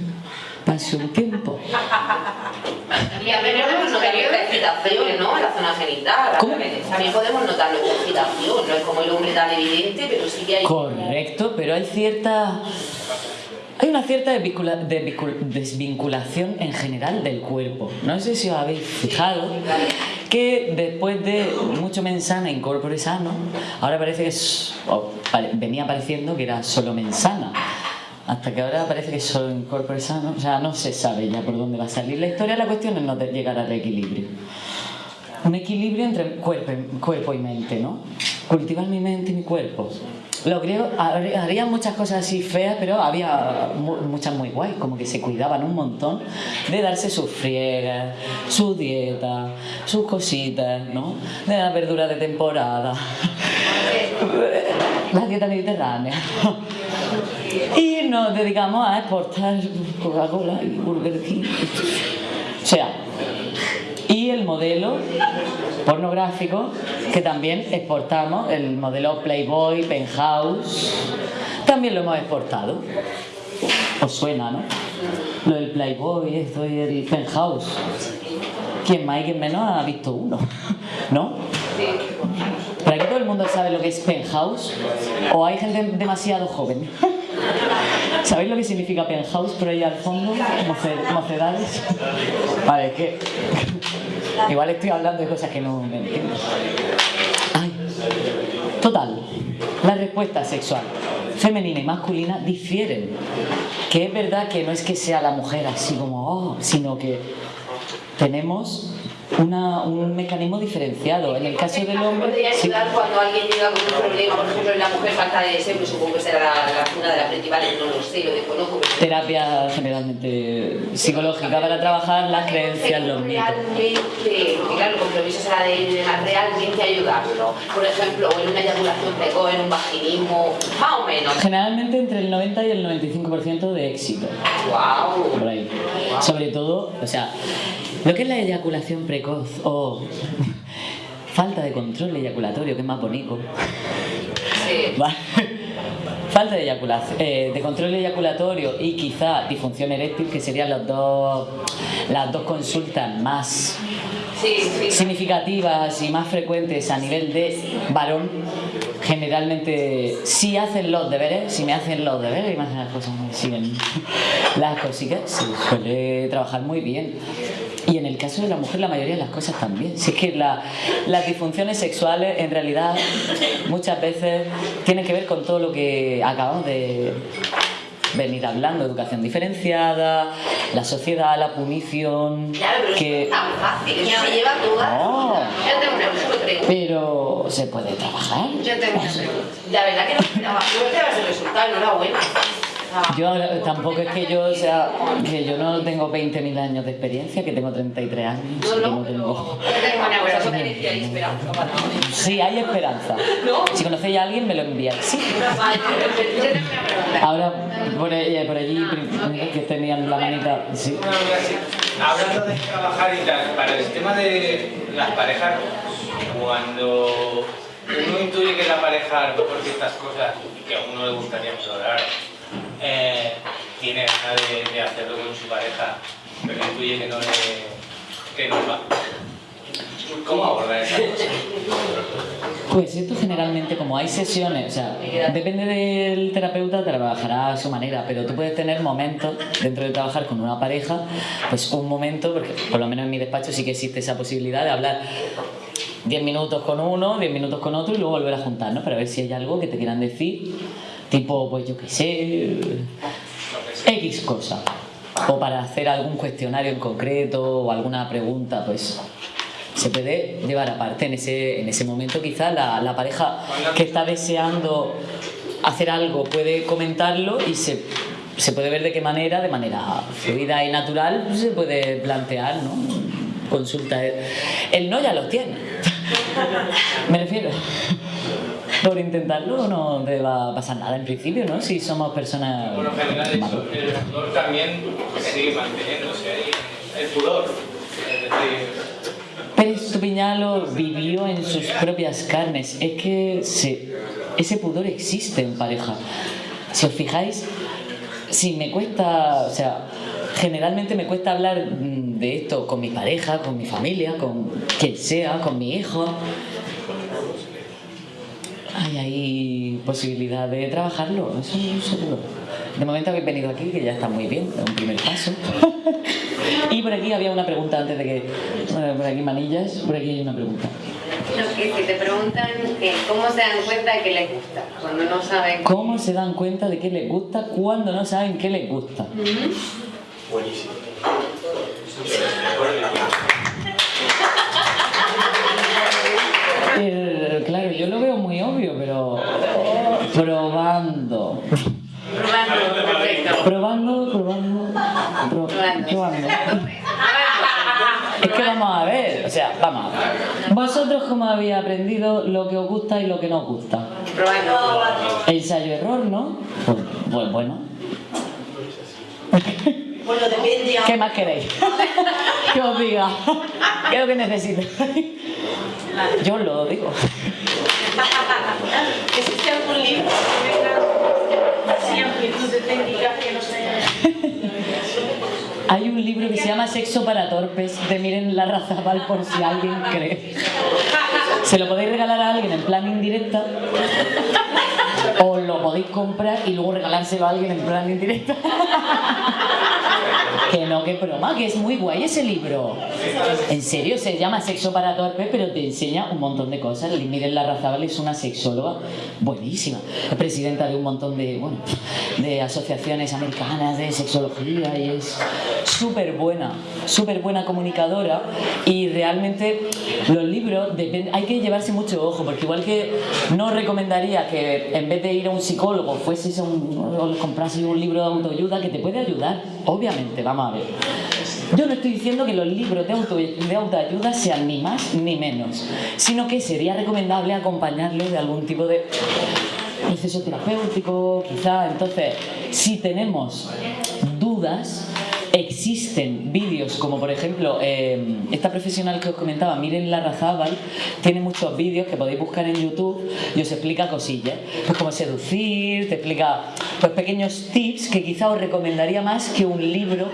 pase un tiempo. Y a ver, podemos notar excitación, ¿no? En la zona genital. ¿Cómo? También podemos notar nuestra excitación. No es como el hombre tan evidente, pero sí que hay. Correcto, pero hay cierta... Hay una cierta desvincula- desvincul- desvinculación en general del cuerpo. No sé si os habéis fijado que después de mucho mensana incorpore sano, ahora parece que es, venía pareciendo que era solo mensana. Hasta que ahora parece que solo incorpore sano. O sea, no se sabe ya por dónde va a salir la historia. La cuestión es no llegar al equilibrio. Un equilibrio entre cuerpo, cuerpo y mente, ¿no? Cultivar mi mente y mi cuerpo. Los griegos har- harían muchas cosas así feas, pero había mu- muchas muy guays, como que se cuidaban un montón de darse sus friegas, su dieta, sus cositas, ¿no? De las verduras de temporada, la dieta mediterránea. Y nos dedicamos a exportar Coca-Cola y Burger King. O sea, y el modelo pornográfico que también exportamos, el modelo Playboy, Penthouse, también lo hemos exportado. Os suena, ¿no? Lo del Playboy, esto y el Penthouse. Quien más y quien menos ha visto uno, ¿no? ¿Para que todo el mundo sabe lo que es Penthouse? ¿O hay gente demasiado joven? ¿Sabéis lo que significa penthouse por ahí al fondo? Moce- Mocedades. Vale, es que. Igual estoy hablando de cosas que no entiendo. Ay. Total. La respuesta sexual femenina y masculina difieren. Que es verdad que no es que sea la mujer así como, oh, sino que tenemos una- un mecanismo diferenciado. En el caso del hombre. Podría sí. ayudar cuando alguien llega con un problema, por ejemplo, en la mujer falta de deseo, que supongo que será la, la- una de las principales, no lo sé, lo desconozco. terapia generalmente psicológica para trabajar las creencias, los mitos. Realmente, claro, el compromiso será de él, además realmente ayudarlo. Por ejemplo, en una eyaculación precoz, en un vaginismo, más o menos. Generalmente entre el 90 y el 95% de éxito, ¡Wow! por ahí. Sobre todo, o sea, lo que es la eyaculación precoz o falta de control eyaculatorio, que es más bonito. Sí. Vale. Falta de eyaculación, eh, de control eyaculatorio y quizá disfunción eréctil, que serían los dos, las dos consultas más Sí, sí. significativas y más frecuentes a nivel de varón, generalmente si hacen los deberes, si me hacen los deberes y me hacen las cosas, me siguen las cositas, se suele trabajar muy bien. Y en el caso de la mujer, la mayoría de las cosas también. Si es que la- las disfunciones sexuales, en realidad, muchas veces tienen que ver con todo lo que acabamos de venir hablando: educación diferenciada, la sociedad, la punición. Claro, pero que... es tan fácil, eso se lleva toda. No. Yo tengo una pregunta. Pero se puede trabajar. Yo tengo una pregunta. La verdad que no esperaba, no esperaba ese resultado, enhorabuena. Ah, Yo ahora- tampoco es que yo, o sea, que yo no tengo 20.000 años de experiencia, que tengo 33 años. No, no, no tengo- esperanza para Sí, hay esperanza. Si conocéis a alguien, me lo. Sí. Pregunta. Ahora, por, ahí- por allí, que tenían la manita. Sí. Hablando de trabajar y tal, para el tema de las parejas, cuando uno intuye que la pareja, lo mejor ciertas cosas que a uno le gustaría explorar, eh, tiene ganas de, hacerlo con su pareja, pero intuye que no le que no va. ¿Cómo abordar esa cosa? Pues esto generalmente, como hay sesiones, o sea, depende del terapeuta, trabajará a su manera, pero tú puedes tener momentos dentro de trabajar con una pareja, pues un momento, porque por lo menos en mi despacho sí que existe esa posibilidad de hablar 10 minutos con uno, 10 minutos con otro y luego volver a juntarnos para ver si hay algo que te quieran decir, tipo, pues yo qué sé, X cosa. O para hacer algún cuestionario en concreto o alguna pregunta, pues se puede llevar aparte en ese, en ese momento quizá la, pareja que está deseando hacer algo puede comentarlo y se, se puede ver de qué manera, de manera fluida y natural, pues, se puede plantear, ¿no? Consulta. El no ya lo tiene. Me refiero. Por intentarlo no te va a pasar nada en principio, ¿no? Si somos personas... Por lo general, eso, el pudor también sigue manteniéndose ahí. El pudor. Es decir, Pérez Estupiñán vivió en sus propias carnes. Es que se- ese pudor existe en pareja. Si os fijáis, si me cuesta, o sea, generalmente me cuesta hablar mm, de esto con mi pareja, con mi familia, con quien sea, con mi hijo. Hay ahí posibilidad de trabajarlo, eso seguro. De momento habéis venido aquí, que ya está muy bien, es un primer paso. y por aquí había una pregunta antes de que. bueno, por aquí manillas, por aquí hay una pregunta. No, que si te preguntan que cómo se dan cuenta de que les gusta, cuando no saben. ¿Cómo se dan cuenta de qué les gusta cuando no saben qué les gusta? Buenísimo. Eh, yo lo veo muy obvio, pero probando. Probando, perfecto. Probando, probando, pro- probando. Es que vamos a ver, o sea, vamos a ver. Vosotros cómo habéis aprendido lo que os gusta y lo que no os gusta. Probando. Ensayo-error, ¿no? Pues, pues bueno. Bueno, depende. ¿Qué más queréis? que os diga. ¿Qué es lo que necesito? Yo os lo digo. ¿Existe algún libro que venga así amplitud de técnicas que no se Hay un libro que se llama Sexo para torpes de Miren Larrazabal por si alguien cree. Se lo podéis regalar a alguien en plan indirecta o lo podéis comprar y luego regalárselo a alguien en plan indirecta. Que no, que broma, que es muy guay ese libro. En serio, se llama Sexo para torpes, pero te enseña un montón de cosas. Miren Larrazabal es una sexóloga buenísima. Es presidenta de un montón de, bueno, de asociaciones americanas de sexología y es súper buena, súper buena comunicadora y realmente los libros hay que llevarse mucho ojo porque igual que no recomendaría que en vez de ir a un psicólogo fueses un, o un libro de autoayuda que te puede ayudar, obviamente, vamos a ver. Yo no estoy diciendo que los libros de, auto- de autoayuda sean ni más ni menos, sino que sería recomendable acompañarlos de algún tipo de proceso terapéutico, quizá. Entonces, si tenemos dudas, existen vídeos como por ejemplo eh, esta profesional que os comentaba, Miren Larrazábal, tiene muchos vídeos que podéis buscar en YouTube y os explica cosillas, pues cómo seducir, te explica pues pequeños tips que quizá os recomendaría más que un libro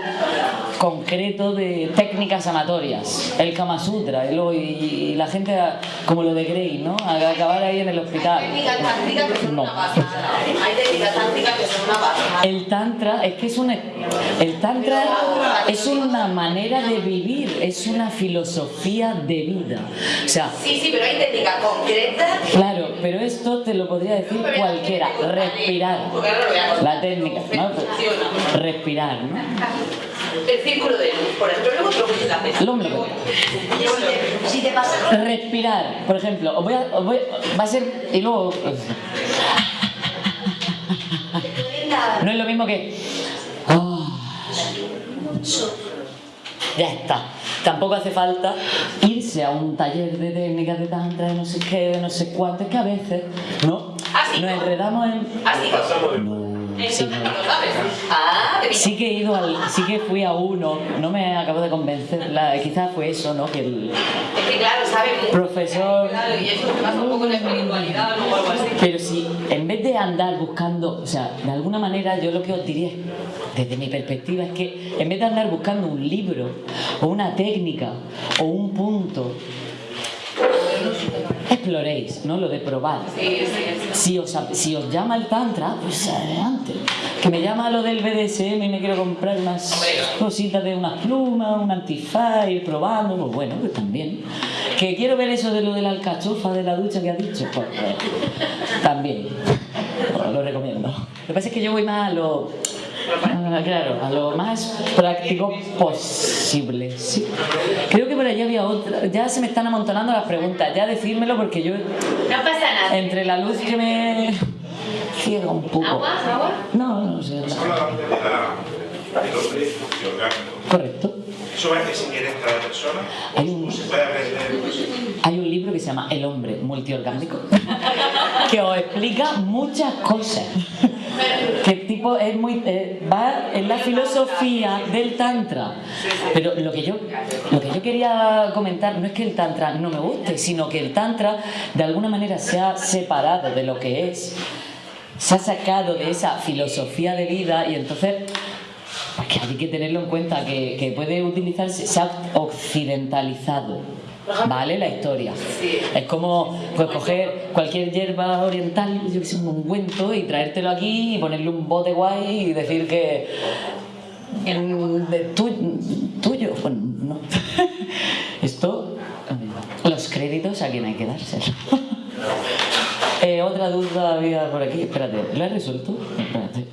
concreto de técnicas amatorias, el Kama Sutra, y, luego- y- y la gente como lo de Grey, ¿no? A- Acabar ahí en el hospital. Hay técnicas tántricas que son No. una pasada. Hay técnicas tántricas que son una pasada. El tantra es que es una el tantra es una manera de vivir, es una filosofía de vida. O sea, Sí, sí, pero hay técnicas concretas. claro, pero esto te lo podría decir cualquiera, respirar. La técnica. Respirar, ¿no? El círculo de luz, por ejemplo, luego. Si te pasa Respirar, por ejemplo, os voy a, os voy- va a ser y luego no es lo mismo que ya está. Tampoco hace falta irse a un taller de técnicas de tantra, de no sé qué, de no sé cuánto. Es que a veces, ¿no? Nos enredamos en... Así. No, sí, no. Ah. Sí que he ido al, sí que fui a uno, no me acabo de convencer, la, quizás fue eso, ¿no? Que el Es que claro, sabes mucho. profesor... Claro, y eso te pasa un poco en la espiritualidad o algo así. Pero si en vez de andar buscando, o sea, de alguna manera yo lo que os diría, desde mi perspectiva, es que en vez de andar buscando un libro o una técnica o un punto, exploréis, ¿no? Lo de probar. Sí, sí, sí. Si os, si os llama el Tantra, pues adelante. Que me llama lo del BDSM y me quiero comprar unas cositas de unas plumas, un antifaz, ir probando, pues bueno, pues también. Que quiero ver eso de lo de la alcachofa de la ducha que ha dicho, pues, pues, también. Os lo recomiendo. Lo que pasa es que yo voy más a lo. A- Claro, a lo más práctico posible. Sí. Creo que por allí había otra. Ya se me están amontonando las preguntas. Ya decírmelo porque yo No pasa nada. entre la luz que me ciega un poco. ¿Agua? ¿Agua? No, no sé. Orgánico. Correcto. ¿Eso va es inherente a la persona? Hay un, ¿O se puede aprender? hay un libro que se llama El hombre multiorgánico que os explica muchas cosas. Que tipo es muy eh, va en la filosofía del tantra. Pero lo que yo lo que yo quería comentar no es que el tantra no me guste, sino que el tantra de alguna manera se ha separado de lo que es se ha sacado de esa filosofía de vida y entonces pues que hay que tenerlo en cuenta, que, que puede utilizarse, se ha occidentalizado, ¿vale? La historia. Es como pues, coger cualquier hierba oriental, yo que sé, un ungüento y traértelo aquí y ponerle un bote guay y decir que... de tu- tuyo, bueno, no. Esto, los créditos a quien hay que dárselo. Eh, otra duda había por aquí, espérate, ¿la he resuelto? Espérate.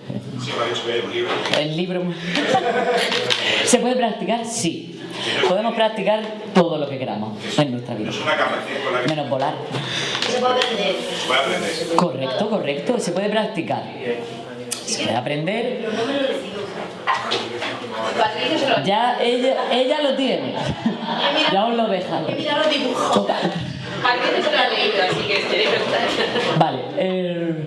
El libro. ¿Se puede practicar? Sí. Podemos practicar todo lo que queramos en nuestra vida. Menos volar. Se puede aprender. se puede aprender. Correcto, correcto. Se puede practicar. Se puede aprender. Ya ella, ella lo tiene. Ya os lo. Mira los dibujos. Se lo ha leído, así que. Vale. Eh,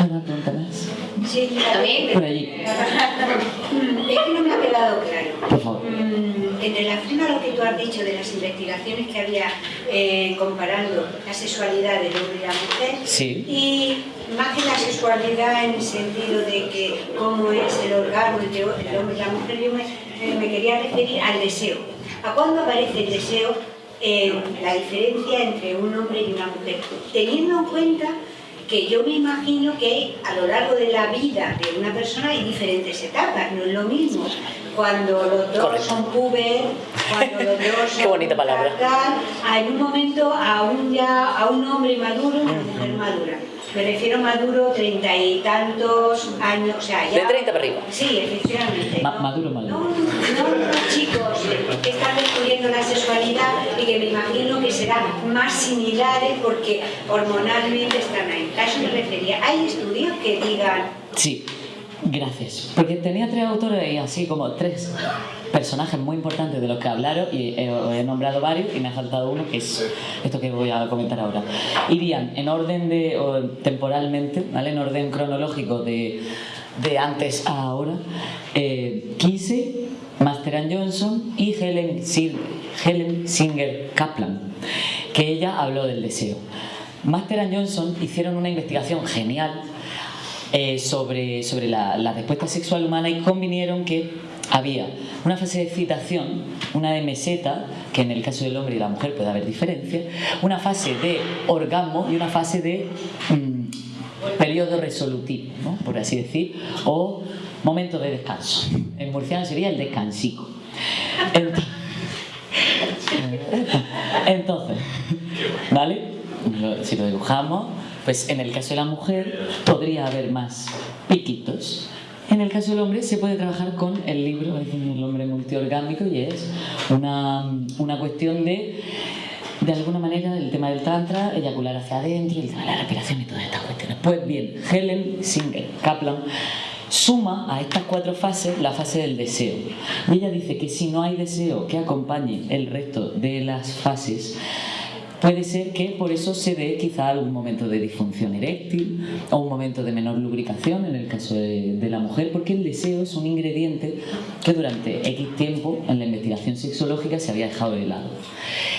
¿Una pregunta más? Sí, También. Por allí, Mm, Es que no me ha quedado claro. por favor. En relación a lo que tú has dicho de las investigaciones que había eh, comparando la sexualidad del hombre y la mujer, Sí. y más que la sexualidad en el sentido de que cómo es el orgasmo entre el hombre y la mujer, yo me, eh, me quería referir al deseo. ¿A cuándo aparece el deseo en la diferencia entre un hombre y una mujer? Teniendo en cuenta que yo me imagino que a lo largo de la vida de una persona hay diferentes etapas, no es lo mismo cuando los dos Correcto. son puber, cuando los dos son Qué bonita palabra. tal, a- en un momento a un ya a un hombre maduro, una mujer madura. Me refiero maduro treinta y tantos años, o sea, ya... De 30 para arriba. Sí, efectivamente. Ma- ¿no? maduro, maduro. No, no, no, chicos que están descubriendo la sexualidad y que me imagino que serán más similares porque hormonalmente están ahí. A eso me refería. ¿Hay estudios que digan Sí, gracias. Porque tenía tres autores y así como tres personajes muy importantes de los que hablaron y he, he nombrado varios y me ha faltado uno que es esto que voy a comentar ahora. Irían en orden de, o temporalmente, ¿vale? En orden cronológico de, de antes a ahora, eh, Kinsey, Master and Johnson y Helen, Sir- Helen Singer Kaplan, que ella habló del deseo. Master Johnson hicieron una investigación genial eh, sobre, sobre la, respuesta sexual humana y convinieron que había una fase de excitación, una de meseta, que en el caso del hombre y la mujer puede haber diferencia, una fase de orgasmo y una fase de mm, periodo resolutivo, por así decir, o momento de descanso. En murciano sería el descansico. Entonces ¿vale? Si lo dibujamos, pues en el caso de la mujer podría haber más piquitos. En el caso del hombre se puede trabajar con el libro, es el hombre multiorgánico y es una, una cuestión de, de alguna manera, el tema del tantra, eyacular hacia adentro, el la respiración y todas estas cuestiones. Pues bien, Helen Singer Kaplan suma a estas cuatro fases la fase del deseo. Y ella dice que si no hay deseo que acompañe el resto de las fases, Puede ser que por eso se dé quizá algún momento de disfunción eréctil o un momento de menor lubricación en el caso de, la mujer, porque el deseo es un ingrediente que durante X tiempo en la investigación sexológica se había dejado de lado.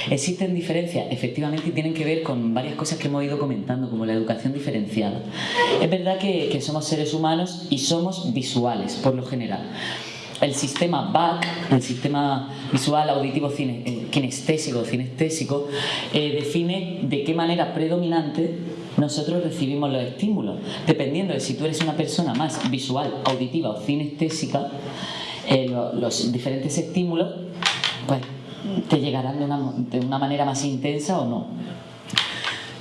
Existen diferencias, efectivamente, y tienen que ver con varias cosas que hemos ido comentando, como la educación diferenciada. Es verdad que, que somos seres humanos y somos visuales, por lo general el sistema BAC, el sistema visual, auditivo, cine, eh, kinestésico, cinestésico, eh, define de qué manera predominante nosotros recibimos los estímulos. Dependiendo de si tú eres una persona más visual, auditiva o cinestésica, eh, lo, los diferentes estímulos pues, te llegarán de una, de una manera más intensa o no.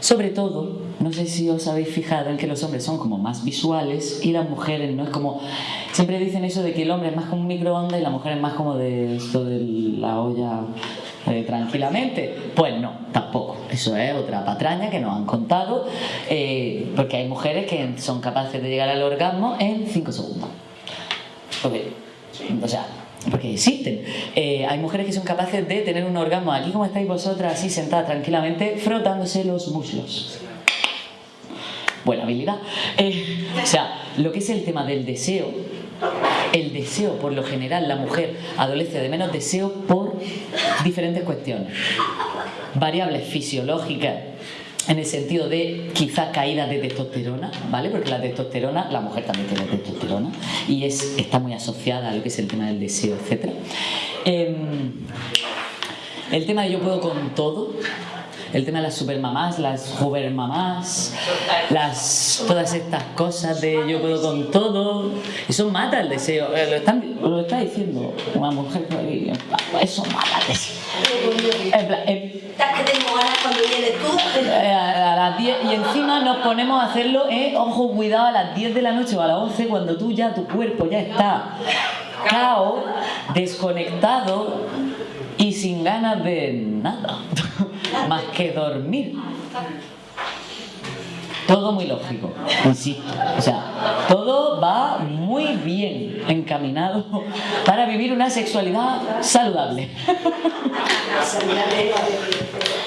Sobre todo, no sé si os habéis fijado en que los hombres son como más visuales y las mujeres no es como... Siempre dicen eso de que el hombre es más como un microondas y la mujer es más como de esto de la olla eh, tranquilamente. Pues no, tampoco. Eso es otra patraña que nos han contado, eh, porque hay mujeres que son capaces de llegar al orgasmo en 5 segundos. Porque, o sea, porque existen. Eh, hay mujeres que son capaces de tener un orgasmo aquí como estáis vosotras, así sentadas tranquilamente, frotándose los muslos. Buena habilidad. Eh, o sea, lo que es el tema del deseo, el deseo, por lo general, la mujer adolece de menos deseo por diferentes cuestiones. Variables fisiológicas, en el sentido de quizá caída de testosterona, ¿vale? Porque la testosterona, la mujer también tiene testosterona y es, está muy asociada a lo que es el tema del deseo, etc. Eh, el tema de yo puedo con todo, el tema de las supermamás, las mamás, las, todas estas cosas de yo puedo con todo, eso mata el deseo, eh, lo, están, lo está diciendo una mujer, eso mata el deseo. En plan, en, eh, a las 10 y encima nos ponemos a hacerlo, eh, ojo, cuidado, a las 10 de la noche o a las 11 cuando tú ya, tu cuerpo ya está cao, desconectado y sin ganas de nada, más que dormir. Todo muy lógico, insisto. O sea, todo va muy bien encaminado para vivir una sexualidad saludable.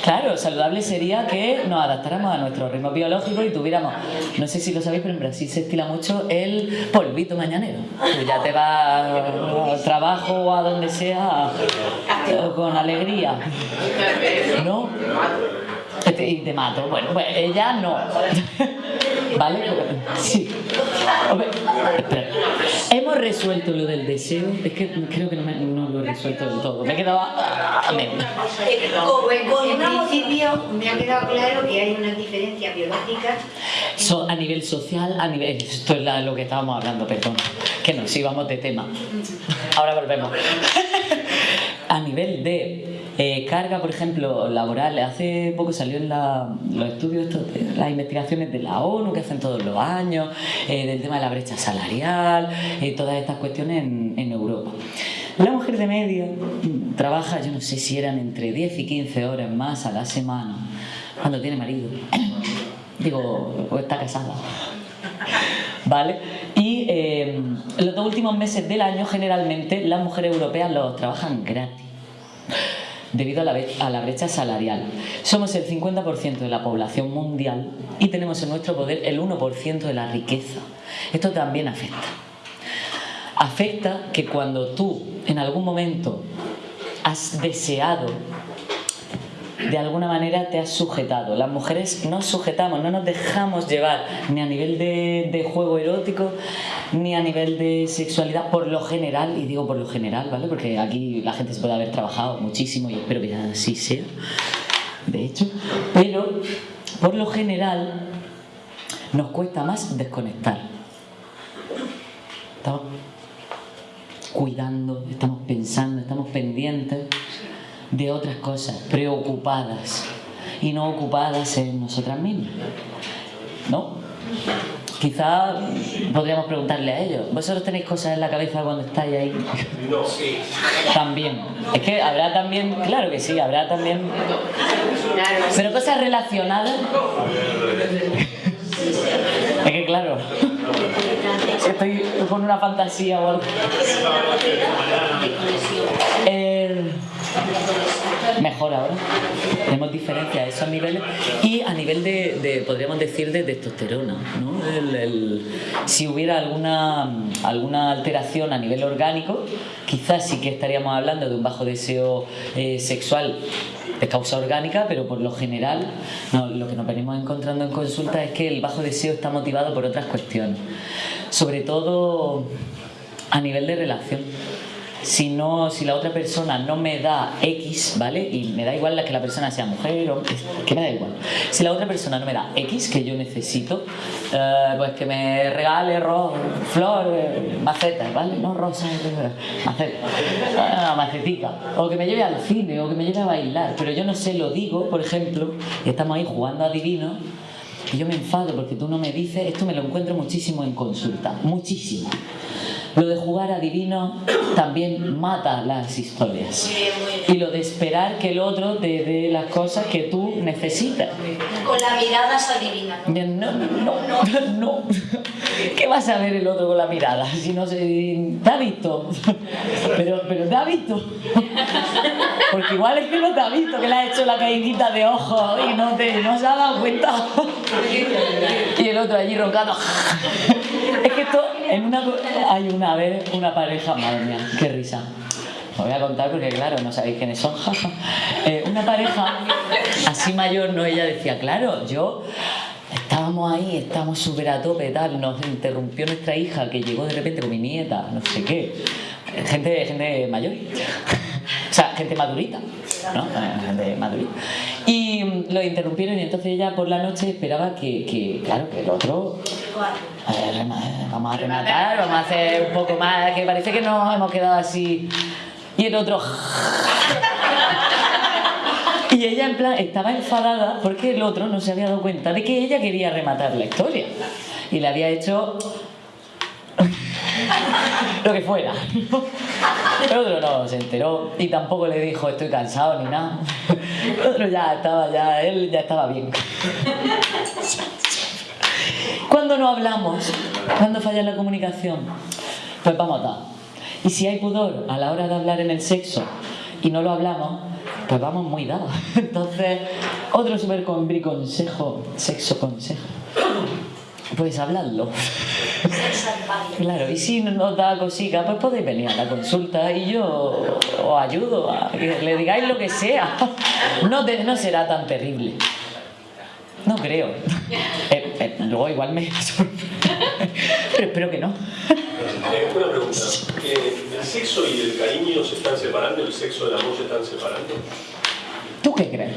Claro, saludable sería que nos adaptáramos a nuestro ritmo biológico y tuviéramos, no sé si lo sabéis, pero en Brasil se estila mucho el polvito mañanero. Ya te va al trabajo o a donde sea con alegría. ¿No? Y te mato. Bueno, pues ella no. ¿Vale? Sí. Espera. Hemos resuelto lo del deseo. Es que creo que no, me, no lo he resuelto del todo. Me he quedado a medio. En principio me ha quedado claro que hay una diferencia biológica. So, a nivel social, a nivel. Esto es la, lo que estábamos hablando, perdón. Que nos íbamos de tema. Ahora volvemos. a nivel de eh, carga, por ejemplo, laboral. Hace poco salió en los estudios, las investigaciones de la ONU que hacen todos los años, eh, del tema de la brecha salarial, eh, todas estas cuestiones en, en, Europa. La mujer de media trabaja, yo no sé si eran entre 10 y 15 horas más a la semana, cuando tiene marido. Digo, o está casada. ¿Vale? Y eh, los dos últimos meses del año generalmente las mujeres europeas los trabajan gratis debido a la, a la, brecha salarial. Somos el 50% de la población mundial y tenemos en nuestro poder el 1% de la riqueza. Esto también afecta. Afecta que cuando tú en algún momento has deseado de alguna manera te has sujetado. Las mujeres nos sujetamos, no nos dejamos llevar ni a nivel de, juego erótico, ni a nivel de sexualidad, por lo general, y digo por lo general, ¿vale? Porque aquí la gente se puede haber trabajado muchísimo y espero que así sea, de hecho, pero por lo general nos cuesta más desconectar. Estamos cuidando, estamos pensando, estamos pendientes de otras cosas, preocupadas y no ocupadas en nosotras mismas. ¿No? Quizá podríamos preguntarle a ellos, ¿vosotros tenéis cosas en la cabeza cuando estáis ahí? No, sí. También. Es que habrá también, claro que sí, habrá también... Pero cosas relacionadas... Es que claro, estoy con una fantasía o algo. Eh, mejor ahora. Tenemos diferencias a esos niveles y a nivel de, podríamos decir, de testosterona. ¿no? Si hubiera alguna, alguna alteración a nivel orgánico, quizás sí que estaríamos hablando de un bajo deseo eh, sexual de causa orgánica, pero por lo general lo que nos venimos encontrando en consulta es que el bajo deseo está motivado por otras cuestiones. Sobre todo a nivel de relación. Si, no, si la otra persona no me da X, ¿vale? Y me da igual la que la persona sea mujer o que me da igual. Si la otra persona no me da X que yo necesito, eh, pues que me regale ro flores, macetas, ¿vale? No rosas, macetas, ah, macetica. O que me lleve al cine o que me lleve a bailar. Pero yo no sé, lo digo, por ejemplo, estamos ahí jugando a divino. Y yo me enfado porque tú no me dices, esto me lo encuentro muchísimo en consulta, muchísimo. Lo de jugar a divino también mata las historias. Y lo de esperar que el otro te dé las cosas que tú necesitas. Con la mirada se adivina. No, no, no, no. ¿Qué vas a ver el otro con la mirada? Si no se... ¿Te ha visto? Pero, pero ¿te ha visto? Porque igual es que no te ha visto, que le has hecho la caídita de ojos y no, te, no se ha dado cuenta. Y el otro allí roncando. Es que esto, en una, hay una vez una pareja, madre mía, qué risa. Os voy a contar porque, claro, no sabéis quiénes son. jaja. Eh, una pareja así mayor, ¿no? Ella decía, claro, yo estábamos ahí, estábamos súper a tope, tal. Nos interrumpió nuestra hija que llegó de repente con mi nieta, no sé qué. Gente, gente mayor. O sea, gente madurita, ¿no? Eh, Gente madurita. Y lo interrumpieron y entonces ella por la noche esperaba que, que claro, que el otro ver, rema- vamos a rematar, vamos a hacer un poco más, que parece que nos hemos quedado así. Y el otro... Y ella en plan estaba enfadada porque el otro no se había dado cuenta de que ella quería rematar la historia. Y le había hecho lo que fuera. El otro no se enteró y tampoco le dijo estoy cansado ni nada. El otro ya estaba, ya, él ya estaba bien. Cuando no hablamos, cuando falla la comunicación, pues vamos dados. Y si hay pudor a la hora de hablar en el sexo y no lo hablamos, pues vamos muy dados. Entonces, otro super consejo, sexo consejo, pues habladlo. Claro, y si nos da cosica, pues podéis venir a la consulta y yo os ayudo a que le digáis lo que sea. No, te- no será tan terrible. No creo. Eh, eh, luego igual me sorprende. Pero espero que no. Eh, una pregunta. Eh, ¿El sexo y el cariño se están separando? ¿El sexo y el amor se están separando? ¿Tú qué crees?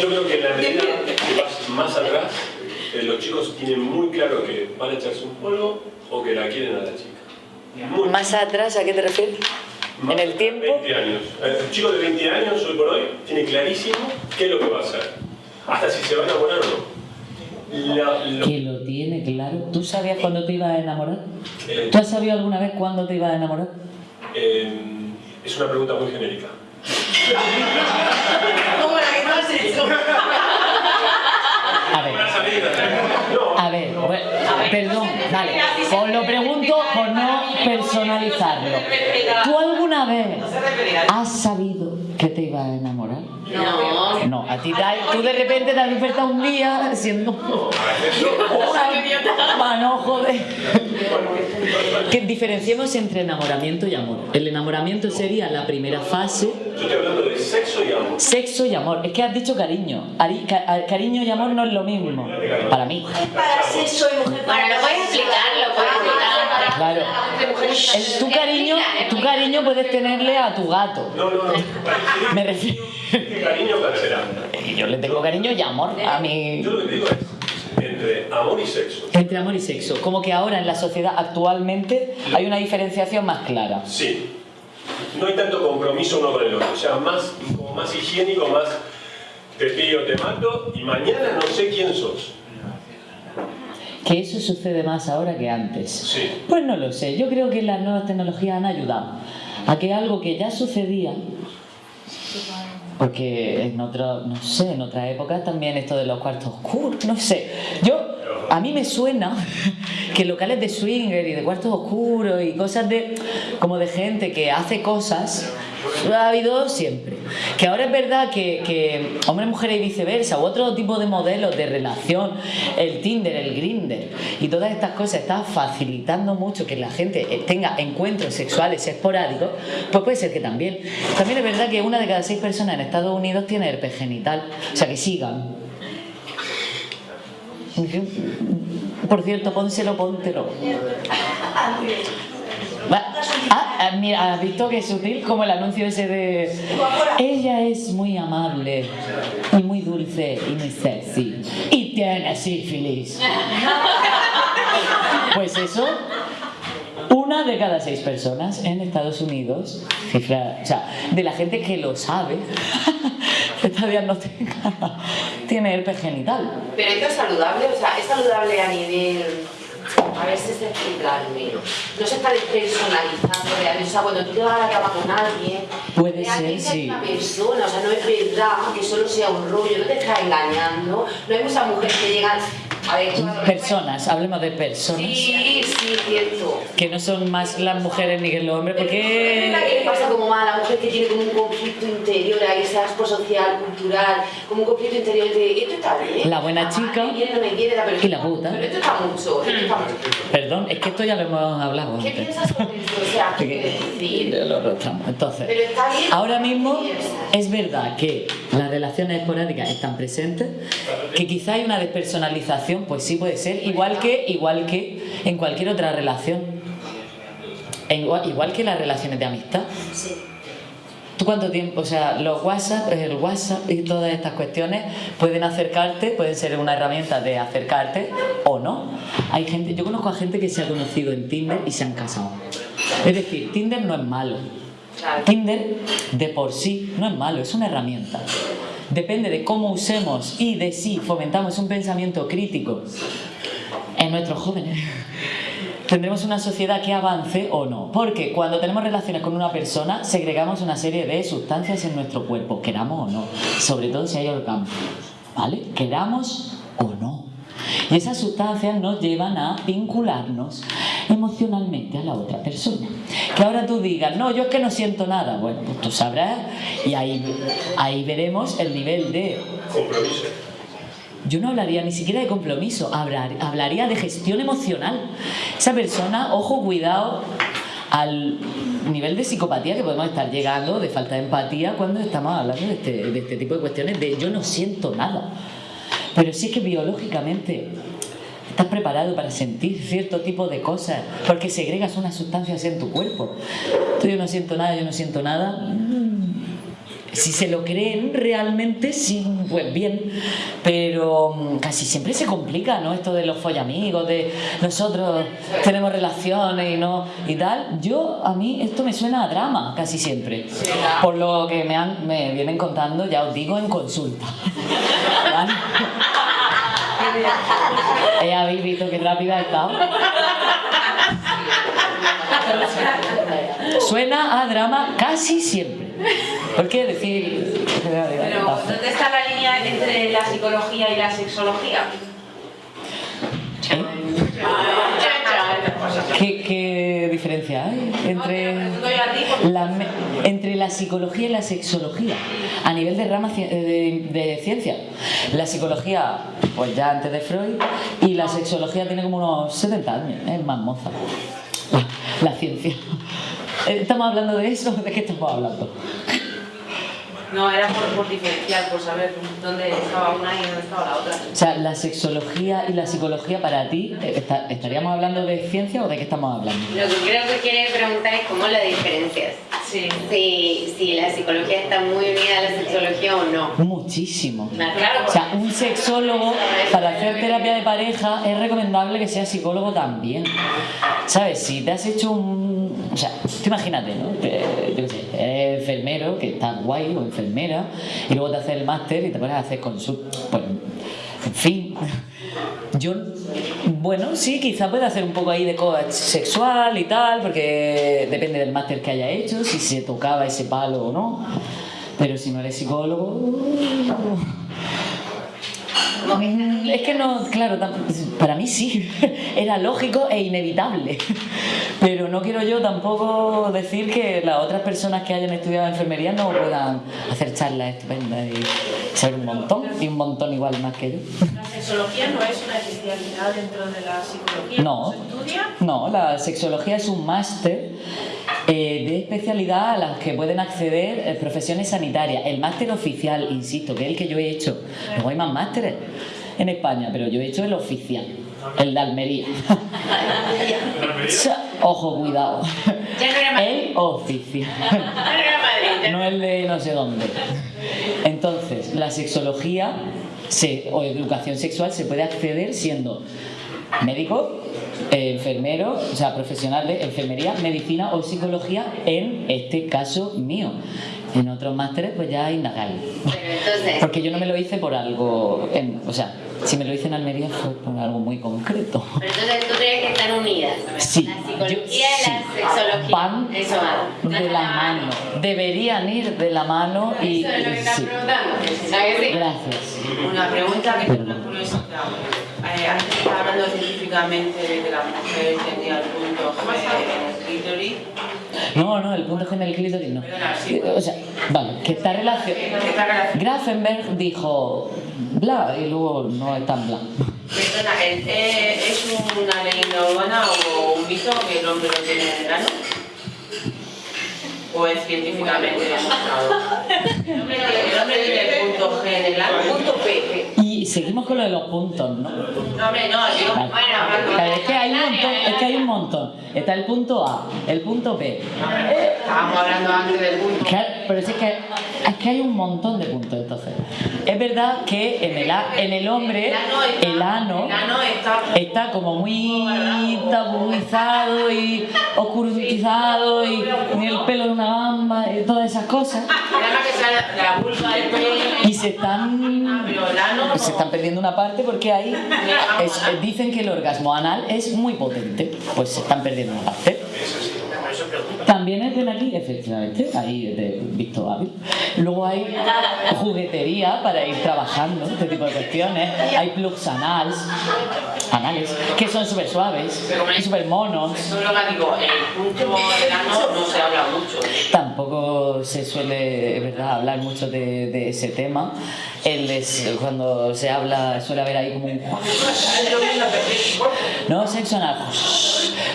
Yo creo que en la medida que vas más atrás, eh, los chicos tienen muy claro que van a echarse un polvo o que la quieren a la chica. Muy Más atrás, ¿a qué te refieres? más en el tiempo. 20 años. El chico de 20 años, hoy por hoy, tiene clarísimo qué es lo que va a hacer. Hasta si se va a enamorar o no. Lo- Que lo tiene claro. ¿Tú sabías cuándo te ibas a enamorar? eh, ¿Tú has sabido alguna vez cuándo te ibas a enamorar? eh, es una pregunta muy genérica. Como la que no has hecho. A ver. A ver, bueno, perdón, vale. Os lo pregunto por no personalizarlo. ¿Tú alguna vez has sabido que te ibas a enamorar? No. No, a ti te ha- tú de repente te has despertado un día siendo una manojo de... Que diferenciemos entre enamoramiento y amor. El enamoramiento sería la primera fase. Yo estoy hablando de sexo y amor. Sexo y amor. Es que has dicho cariño. Ari- ca- a- cariño y amor no es lo mismo. Para mí. Para sexo y mujer para Bueno, lo puedes explicarlo, puedes explicarlo. Claro. El- tu cariño, tu cariño puedes tenerle a tu gato. No, no, no. Me refiero. ¿Qué cariño será? Yo le tengo cariño y amor a mi. Yo lo que digo es entre amor y sexo. Entre amor y sexo. Como que ahora en la sociedad actualmente hay una diferenciación más clara. Sí. No hay tanto compromiso uno con el otro. O sea, más, como más higiénico, más te pillo, te mato y mañana no sé quién sos. Que eso sucede más ahora que antes. Sí. Pues no lo sé. Yo creo que las nuevas tecnologías han ayudado a que algo que ya sucedía, porque en otra, no sé, en otra época también esto de los cuartos oscuros, no sé. Yo, a mí me suena que locales de swinger y de cuartos oscuros y cosas de, como de gente que hace cosas, ha habido siempre. Que ahora es verdad que, que hombres, mujeres y viceversa, u otro tipo de modelos de relación, el Tinder, el Grinder y todas estas cosas están facilitando mucho que la gente eh, tenga encuentros sexuales esporádicos, pues puede ser que también. También es verdad que una de cada seis personas en Estados Unidos tiene herpes genital, o sea que sigan. Por cierto, pónselo, póntelo. Ah, ah, mira, ¿has visto que sutil? Como el anuncio ese de... Ella es muy amable y muy dulce y muy sexy y tiene sífilis. Pues eso, una de cada seis personas en Estados Unidos, cifra, o sea, de la gente que lo sabe, que está diagnosticada, tiene herpes genital. Pero esto es saludable, o sea, es saludable a nivel. A ver si se explicarme. No se está despersonalizando realmente. O sea, cuando tú te vas a la cama con alguien, Puede ser, sí. una persona. O sea, no es verdad que solo sea un rollo, no te está engañando. No hay muchas mujeres que llegan. Personas, hablemos de personas, Sí, sí, cierto. que no son más las mujeres ni que los hombres, que le porque... pasa como más a la mujer que tiene como un conflicto interior, ahí ese aspo social, cultural, como un conflicto interior de esto está bien. La buena chica me quiere, no me quiere, la y la puta. Pero esto está mucho, esto está mucho. Perdón, es que esto ya lo hemos hablado ¿Qué antes. piensas sobre esto? O sea, ¿qué decir? Lo. Entonces, Pero está bien. ahora mismo es verdad que las relaciones esporádicas están presentes, que quizá hay una despersonalización, pues sí puede ser, igual que, igual que en cualquier otra relación. En igual, igual que las relaciones de amistad. ¿Tú cuánto tiempo? O sea, los WhatsApp, el WhatsApp y todas estas cuestiones pueden acercarte, pueden ser una herramienta de acercarte o no. Hay gente, yo conozco a gente que se ha conocido en Tinder y se han casado. Es decir, Tinder no es malo. Tinder de por sí no es malo, es una herramienta. Depende de cómo usemos y de si fomentamos un pensamiento crítico en nuestros jóvenes. Tendremos una sociedad que avance o no. Porque cuando tenemos relaciones con una persona, segregamos una serie de sustancias en nuestro cuerpo, queramos o no. Sobre todo si hay orgasmo. ¿Vale? Queramos o no. Y esas sustancias nos llevan a vincularnos emocionalmente a la otra persona. Que ahora tú digas, no, yo es que no siento nada. Bueno, pues tú sabrás y ahí, ahí veremos el nivel de Compromiso. Yo no hablaría ni siquiera de compromiso, hablar- hablaría de gestión emocional. Esa persona, ojo, cuidado al nivel de psicopatía que podemos estar llegando, de falta de empatía, cuando estamos hablando de este, este tipo de cuestiones de yo no siento nada. Pero sí que biológicamente estás preparado para sentir cierto tipo de cosas, porque segregas unas sustancias en tu cuerpo. Tú, yo no siento nada, yo no siento nada. mm, si se lo creen realmente, sí, pues bien. Pero mm, casi siempre se complica, ¿no? Esto de los follamigos, de nosotros tenemos relaciones y no y tal. Yo, a mí, esto me suena a drama casi siempre. Por lo que me, han, me vienen contando, ya os digo, en consulta. Eh, ¿Habéis visto qué rápida he estado? Suena a drama casi siempre. ¿Por qué decir? Pero, ¿dónde está la línea entre la psicología y la sexología? ¿Qué, qué diferencia hay entre la, entre la psicología y la sexología a nivel de rama eh, de, de ciencia? La psicología pues ya antes de Freud, y la sexología tiene como unos 70 años, es más moza. La, la ciencia. ¿Estamos hablando de eso? ¿De qué estamos hablando? No, era por, por diferenciar, por saber dónde estaba una y dónde estaba la otra. O sea, la sexología y la psicología para ti, eh, está- ¿estaríamos hablando de ciencia o de qué estamos hablando? Lo que creo que quiere preguntar es cómo la diferencias. Sí. Si, si la psicología está muy unida a la sexología o no. Muchísimo. Claro, O sea, un sexólogo para hacer terapia de pareja es recomendable que sea psicólogo también. ¿Sabes? Si te has hecho un... O sea, tú imagínate, ¿no? Que, yo qué sé, eres enfermero, que estás guay, o enfermera, y luego te haces el máster y te pones a hacer consultas. Pues, en fin. Yo, bueno, sí, quizá puede hacer un poco ahí de coach sexual y tal, porque depende del máster que haya hecho, si se tocaba ese palo o no. Pero si no eres psicólogo... Es que no, claro, para mí sí, era lógico e inevitable. Pero no quiero yo tampoco decir que las otras personas que hayan estudiado enfermería no puedan hacer charlas estupendas y saber un montón, y un montón igual más que yo. La sexología no es una especialidad dentro de la psicología. No. ¿Se estudia? No, la sexología es un máster eh, de especialidad a las que pueden acceder eh, profesiones sanitarias. El máster oficial, insisto, que es el que yo he hecho. Luego hay más másteres en España, pero yo he hecho el oficial, el de Almería. Ojo, cuidado. El oficial. Ya no el de no sé dónde. Entonces, la sexología se- o educación sexual se puede acceder siendo médico, enfermero, o sea, profesional de enfermería, medicina o psicología, en este caso mío. En otros másteres, pues ya indagáis. Pero entonces, Porque yo no me lo hice por algo, en- o sea, si me lo hice en Almería fue por algo muy concreto. pero entonces tú crees que están unidas. Sí, La psicología yo- y la sí. sexología. Van Eso va. de la mano, deberían ir de la mano y Eso es lo que estás sí. preguntando. Gracias. Una pregunta que tengo curiosidad. Eh, antes estaba hablando científicamente de que la mujer tenía el punto G en el clítoris. No, no, el punto G en el clítoris no. Perdona, sí. O sea, vale, que está relacionado. ¿Qué está relacionado? Grafenberg dijo bla y luego no es tan bla. Perdona, ¿es, ¿es una leyenda urbana o un mito que el hombre lo tiene en el ano? ¿O es científicamente demostrado? El hombre, el hombre tiene el punto G en el ano. Punto P. Y seguimos con lo de los puntos, ¿no? No, hombre, no, digo, Vale. bueno, Claro, es que hay un montón, es que hay un montón. Está el punto A, el punto B. estábamos hablando antes del punto. Claro, pero es que, es que hay un montón de puntos entonces. Es verdad que en el, a- en el hombre el ano está como muy tabuizado y oscurizado y ni el pelo de una gamba y todas esas cosas. Y se están, se están perdiendo una parte porque ahí eh, dicen que el orgasmo anal es muy potente. Pues se están perdiendo una parte. También es de aquí, efectivamente, ahí de visto hábil. Luego hay juguetería para ir trabajando, este tipo de cuestiones. Hay plugs anales, anales que son súper suaves y súper monos. Eso es lo que digo, el punto del ano no se habla mucho. Tampoco se suele, verdad, hablar mucho de, de ese tema. Él es, cuando se habla suele haber ahí como un... No, sexo anal.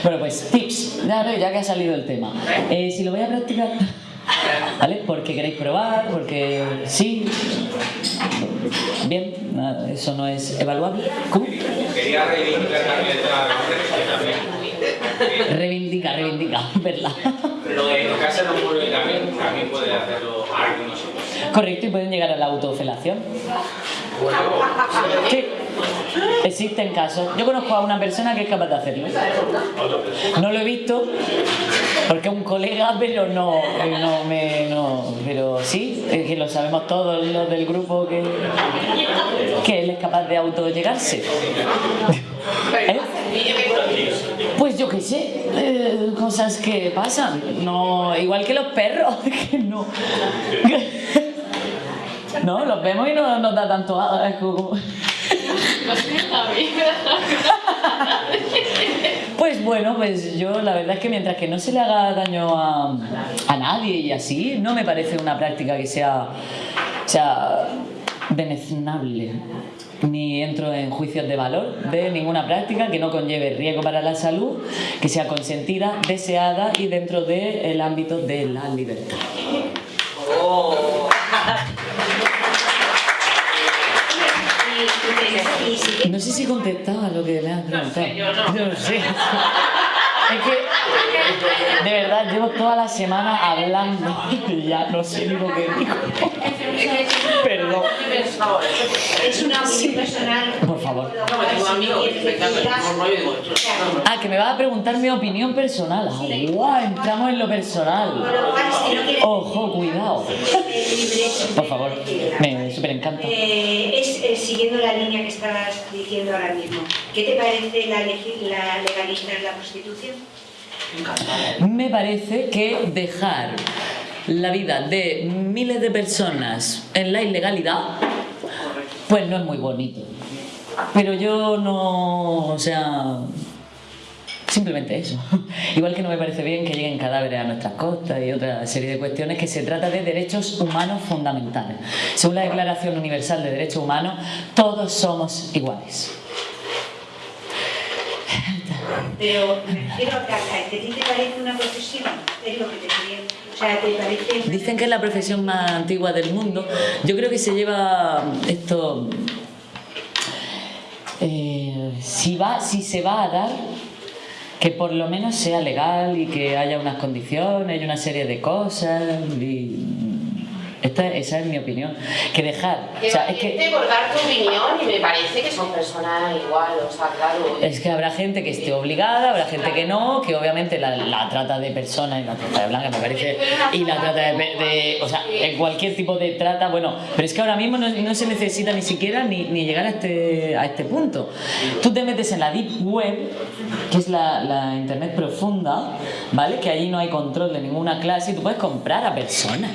Bueno, pues tips, claro, ya que ha salido el tema. Eh, si lo voy a practicar, ¿vale? Porque queréis probar, porque sí. Bien, eso no es evaluable. ¿Cómo? Quería reivindicar también también. Reivindica, reivindica, ¿verdad? Lo de tocarse los muros también, también puede hacerlo algunos. Correcto, y pueden llegar a la autofelación. Sí, existen casos. Yo conozco a una persona que es capaz de hacerlo. No lo he visto porque es un colega, pero no, no me, no, pero sí, es que lo sabemos todos los del grupo que, que él es capaz de autollegarse. ¿Eh? Pues yo qué sé, eh, cosas que pasan. No, igual que los perros, que no. No, los vemos y no nos da tanto asco. Pues bueno, pues yo la verdad es que mientras que no se le haga daño a, a nadie y así, no me parece una práctica que sea, sea deleznable ni entro en juicios de valor de ninguna práctica que no conlleve riesgo para la salud, que sea consentida, deseada y dentro del ámbito de la libertad. Oh. No sé si contestaba lo que me has preguntado. yo no. sé. Es que, de verdad, llevo toda la semana hablando y ya no sé ni lo que digo. Perdón. Es una opinión personal. Por favor. No, Ah, que me vas a preguntar mi opinión personal. Ah, guau, entramos en lo personal. Ojo, cuidado. Por favor, me súper encanta. Eh, es eh, siguiendo la línea que estabas diciendo ahora mismo. ¿Qué te parece la, la legalizar la prostitución? Me parece que dejar la vida de miles de personas en la ilegalidad, pues no es muy bonito. Pero yo no, o sea, simplemente eso. Igual que no me parece bien que lleguen cadáveres a nuestras costas y otra serie de cuestiones que se trata de derechos humanos fundamentales. Según la Declaración Universal de Derechos Humanos, todos somos iguales. Pero me refiero a que a ti te parece una profesión, es lo que te quería. O sea, te parece. Dicen que es la profesión más antigua del mundo. Yo creo que se lleva esto. eh, si, va, si se va a dar, que por lo menos sea legal y que haya unas condiciones y una serie de cosas. Y esta, esa es mi opinión. Que dejar. O sea, es que, por dar tu opinión y me parece que son personas igual, o sea, claro. es que habrá gente que esté obligada, habrá gente que no, que obviamente la, la trata de personas y la trata de blancas me parece, y la trata de, de- o sea, en cualquier tipo de trata, bueno, pero es que ahora mismo no, no se necesita ni siquiera ni, ni llegar a este, a este punto. Tú te metes en la Deep Web, que es la, la Internet profunda, ¿vale? Que allí no hay control de ninguna clase y tú puedes comprar a personas.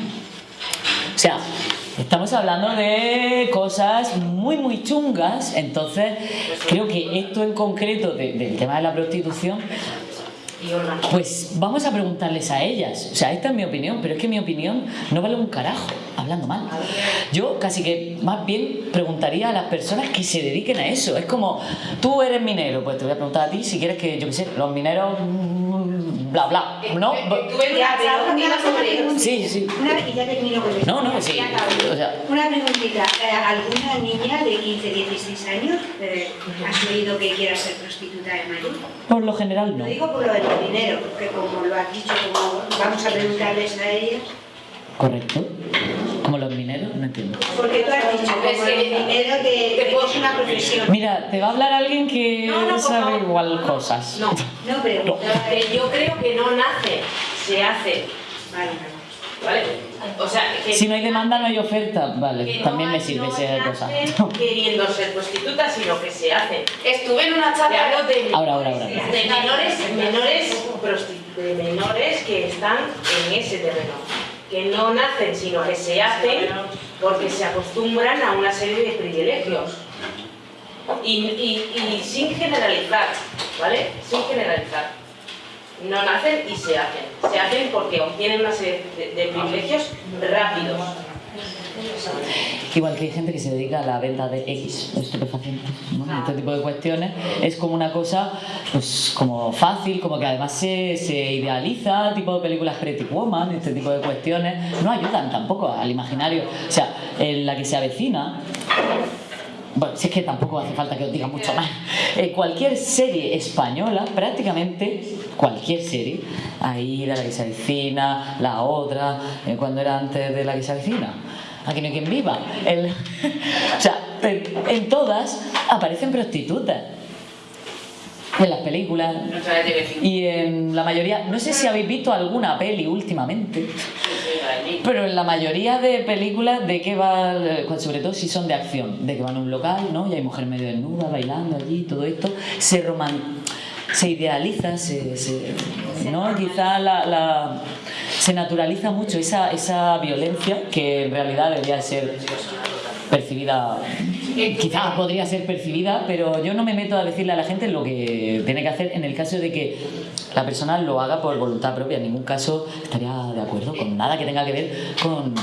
O sea, estamos hablando de cosas muy, muy chungas, entonces creo que esto en concreto de- del tema de la prostitución, pues vamos a preguntarles a ellas. O sea, esta es mi opinión, pero es que mi opinión no vale un carajo, hablando mal. Yo casi que más bien preguntaría a las personas que se dediquen a eso. Es como, tú eres minero, pues te voy a preguntar a ti si quieres que, yo qué sé, los mineros, mm, bla, bla, ¿no? Tú ves la pregunta sobre. Sí, sí. Una, y ya termino con esto. No, no, sí. O sea, Una preguntita. eh, ¿Alguna niña de 15, 16 años eh, has oído que quiera ser prostituta de Madrid? por lo general no. Lo digo por lo del dinero, porque como lo has dicho, como vamos a preguntarles a ellas. Correcto. Como los mineros, no entiendo. Porque tú has dicho, como el dinero que, que es una profesión. Mira, te va a hablar alguien que sabe igual cosas. No, No, pero... Yo creo que no nace, se hace. Vale, ¿Vale? O sea, que Si no hay demanda, no hay oferta. Vale, que también no me sirve no esa cosa. queriendo ser prostitutas, sino que se hacen. Estuve en una charla de, Ahora, ahora, ahora. de menores, menores, de menores que están en ese terreno. Que no nacen, sino que se hacen porque se acostumbran a una serie de privilegios. Y, y- y sin generalizar, ¿vale? Sin generalizar. No nacen y se hacen. Se hacen porque obtienen una serie de, privilegios rápidos. Igual que hay gente que se dedica a la venta de X, estupefacientes, ¿no? este tipo de cuestiones, es como una cosa pues como fácil, como que además se, se idealiza, tipo de películas Pretty Woman, este tipo de cuestiones, no ayudan tampoco al imaginario. O sea, en la que se avecina, bueno, si es que tampoco hace falta que os diga mucho más. Eh, cualquier serie española, prácticamente cualquier serie, ahí la que se avecina, la otra, eh, cuando era antes de la que se avecina, aquí no hay quien viva. El- o sea, en todas aparecen prostitutas. En las películas. Y en la mayoría, no sé si habéis visto alguna peli últimamente, pero en la mayoría de películas, ¿de qué va? eh, Sobre todo si son de acción, de que van a un local, ¿no? Y hay mujer medio desnuda, bailando allí, todo esto, se roman se idealiza, se, se- ¿no? Quizá la, la- se naturaliza mucho esa, esa violencia que en realidad debería ser percibida, quizá podría ser percibida, pero yo no me meto a decirle a la gente lo que tiene que hacer en el caso de que la persona lo haga por voluntad propia. En ningún caso estaría de acuerdo con nada que tenga que ver con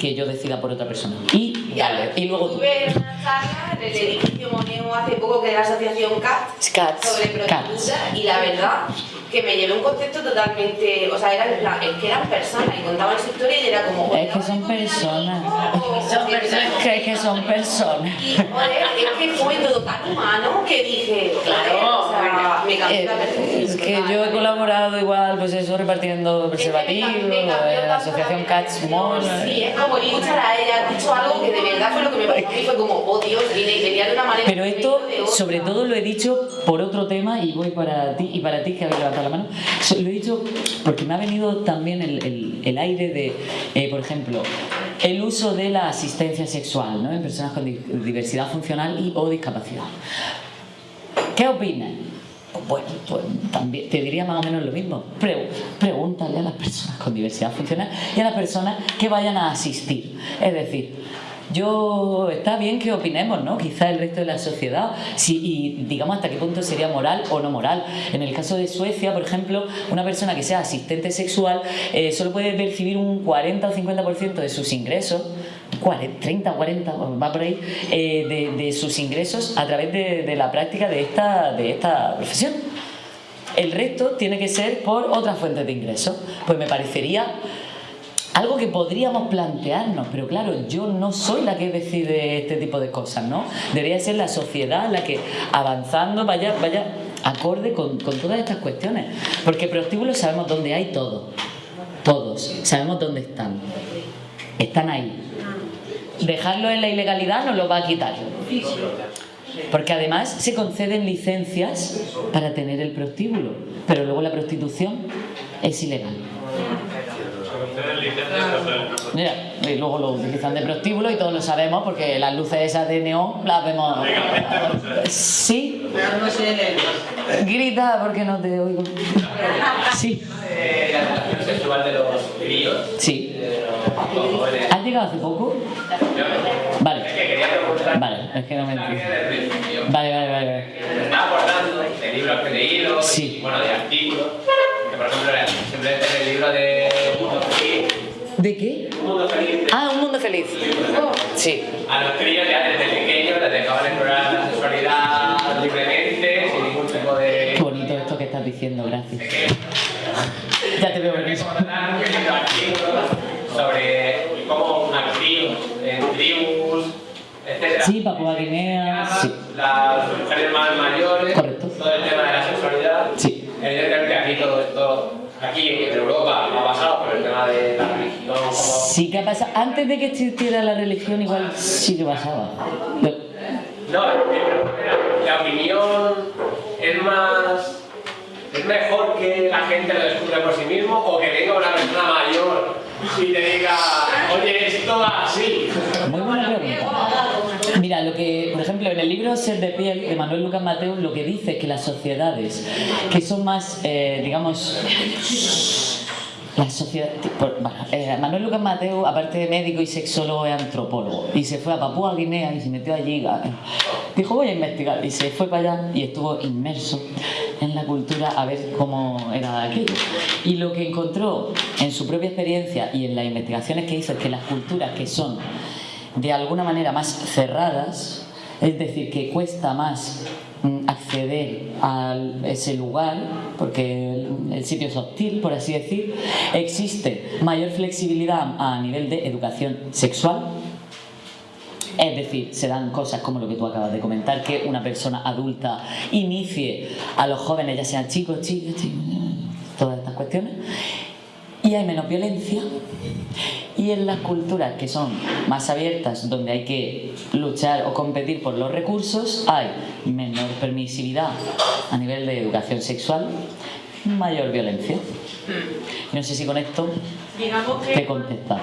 que yo decida por otra persona. Y, Ya, y luego tú. Tuve una charla en el edificio Moneo hace poco que era la asociación CAT Cats, sobre prostituta y la verdad que me llevé un concepto totalmente, o sea, era en plan, es que eran personas y contaban su historia y era como... Es que son personas. Son personas. Que, es que son personas. Y es que fue todo tan humano que dije, claro, o sea, me cambió la Eh, percepción. es que yo he colaborado igual, pues eso, repartiendo preservativos, en la tanto asociación la Cats Mall. Sí, es como escuchar a ella, dicho algo que de verdad fue lo que me pasó a mí, fue como, oh Dios, vine y venía de una manera... Pero esto, sobre todo, lo he dicho por otro tema y voy para ti y para ti que habéis levantado la mano. Lo he dicho porque me ha venido también el, aire de, eh, por ejemplo, el uso de la asistencia sexual ¿no? en personas con di- diversidad funcional y o discapacidad. ¿Qué opinas? Pues Bueno, pues también te diría más o menos lo mismo. Pre- pregúntale a las personas con diversidad funcional y a las personas que vayan a asistir. Es decir, yo está bien que opinemos, ¿no? Quizá el resto de la sociedad, si, y digamos hasta qué punto sería moral o no moral. En el caso de Suecia, por ejemplo, una persona que sea asistente sexual eh, solo puede percibir un 40 o 50% de sus ingresos 40, 30, 40, va por ahí, eh, de, sus ingresos a través de, de la práctica de esta, de esta profesión. El resto tiene que ser por otras fuentes de ingresos. Pues me parecería algo que podríamos plantearnos, pero claro, yo no soy la que decide este tipo de cosas, ¿no? Debería ser la sociedad la que avanzando vaya, vaya acorde con, con todas estas cuestiones. Porque prostíbulos sabemos dónde hay todo. Todos. Sabemos dónde están. Están ahí. Dejarlo en la ilegalidad nos lo va a quitar. Porque además se conceden licencias para tener el prostíbulo, pero luego la prostitución es ilegal. Mira, y luego lo utilizan de prostíbulo y todos lo sabemos porque las luces esas de neón las vemos. Sí. Grita porque no te oigo. Sí. Sexual de los críos. Sí. ¿Has llegado hace poco? Vale. Vale, es que no me entiendo. Vale, vale, vale. estaba acordando de libros que he leído, bueno, de artículos. Que por ejemplo, simplemente el libro de. ¿De qué? Mundo Feliz. Ah, un mundo feliz. Sí. A los críos ya desde pequeños les dejaban explorar la sexualidad libremente, sin ningún tipo de. Bonito esto que estás diciendo, gracias. Ya te veo venir. sobre cómo activos en tribus, etc. Sí, Papua Guinea. Sí. Las mujeres más mayores, Correcto. todo el tema de la sexualidad. Sí. Evidentemente aquí todo esto, aquí en Europa no ha pasado por el tema de la religión, como Sí que ha pasado. Antes de que existiera la religión, igual sí que pasaba. No, pero la opinión es más. ¿Es mejor que la gente lo descubra por sí mismo o que venga una persona mayor y te diga, oye, esto va así? Muy buena pregunta. Mira, lo que, por ejemplo, en el libro Ser de piel de Manuel Lucas Mateo, lo que dice es que las sociedades que son más, eh, digamos, las sociedades, por- bueno, eh, Manuel Lucas Mateo, aparte de médico y sexólogo, es antropólogo y se fue a Papúa Guinea y se metió allí. a- Dijo, voy a investigar y se fue para allá y estuvo inmerso en la cultura a ver cómo era aquello. Y lo que encontró en su propia experiencia y en las investigaciones que hizo es que las culturas que son de alguna manera más cerradas, es decir, que cuesta más mm, acceder a ese lugar, porque el, sitio es hostil, por así decir, existe mayor flexibilidad a nivel de educación sexual, es decir, se dan cosas como lo que tú acabas de comentar, que una persona adulta inicie a los jóvenes, ya sean chicos, chicas, chicas, todas estas cuestiones, y hay menos violencia. Y en las culturas que son más abiertas, donde hay que luchar o competir por los recursos, hay menor permisividad a nivel de educación sexual, mayor violencia. No sé si con esto Digamos te que, contestado.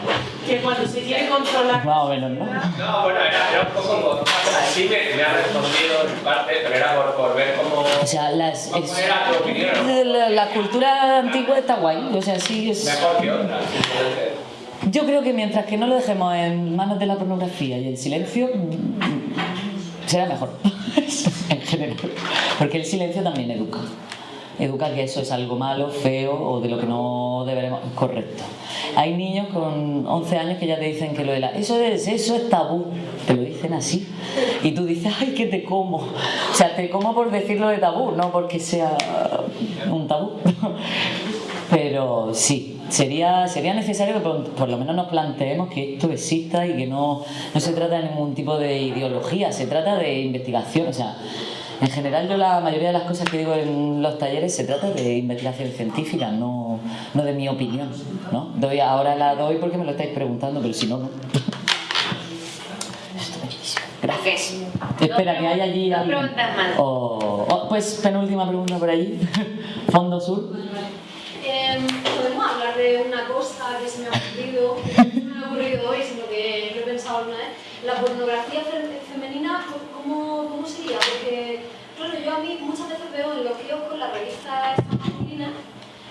que cuando se quiere controlar Más o menos, ¿no? No, bueno, era, era un poco como. Sí me, me ha respondido en parte, pero era por, por ver cómo. O sea, las, ¿Cómo es- era tu opinión? la, la cultura antigua está guay, o sea, sí es... Mejor que otra. Yo creo que mientras que no lo dejemos en manos de la pornografía y el silencio, mm, será mejor, en general. Porque el silencio también educa. Educa que eso es algo malo, feo o de lo que no deberemos... Correcto. Hay niños con 11 años que ya te dicen que lo de la... Eso es, eso es tabú. Te lo dicen así. Y tú dices, ay, que te como. O sea, te como por decirlo de tabú, no porque sea un tabú. Pero sí, sería, sería necesario que por, lo menos nos planteemos que esto exista y que no, no se trata de ningún tipo de ideología, se trata de investigación. O sea, en general yo la mayoría de las cosas que digo en los talleres se trata de investigación científica, no, no de mi opinión. ¿no? Doy, ahora la doy porque me lo estáis preguntando, pero si no, no. Gracias. Espera, que hay allí alguien. Oh, pues penúltima pregunta por allí. Fondo sur. Eh, Podemos hablar de una cosa que se me ha ocurrido, no me ha ocurrido hoy, sino que lo he pensado alguna vez. La pornografía femenina, ¿cómo, ¿cómo sería? Porque, claro, yo a mí muchas veces veo en los kioscos las revistas masculinas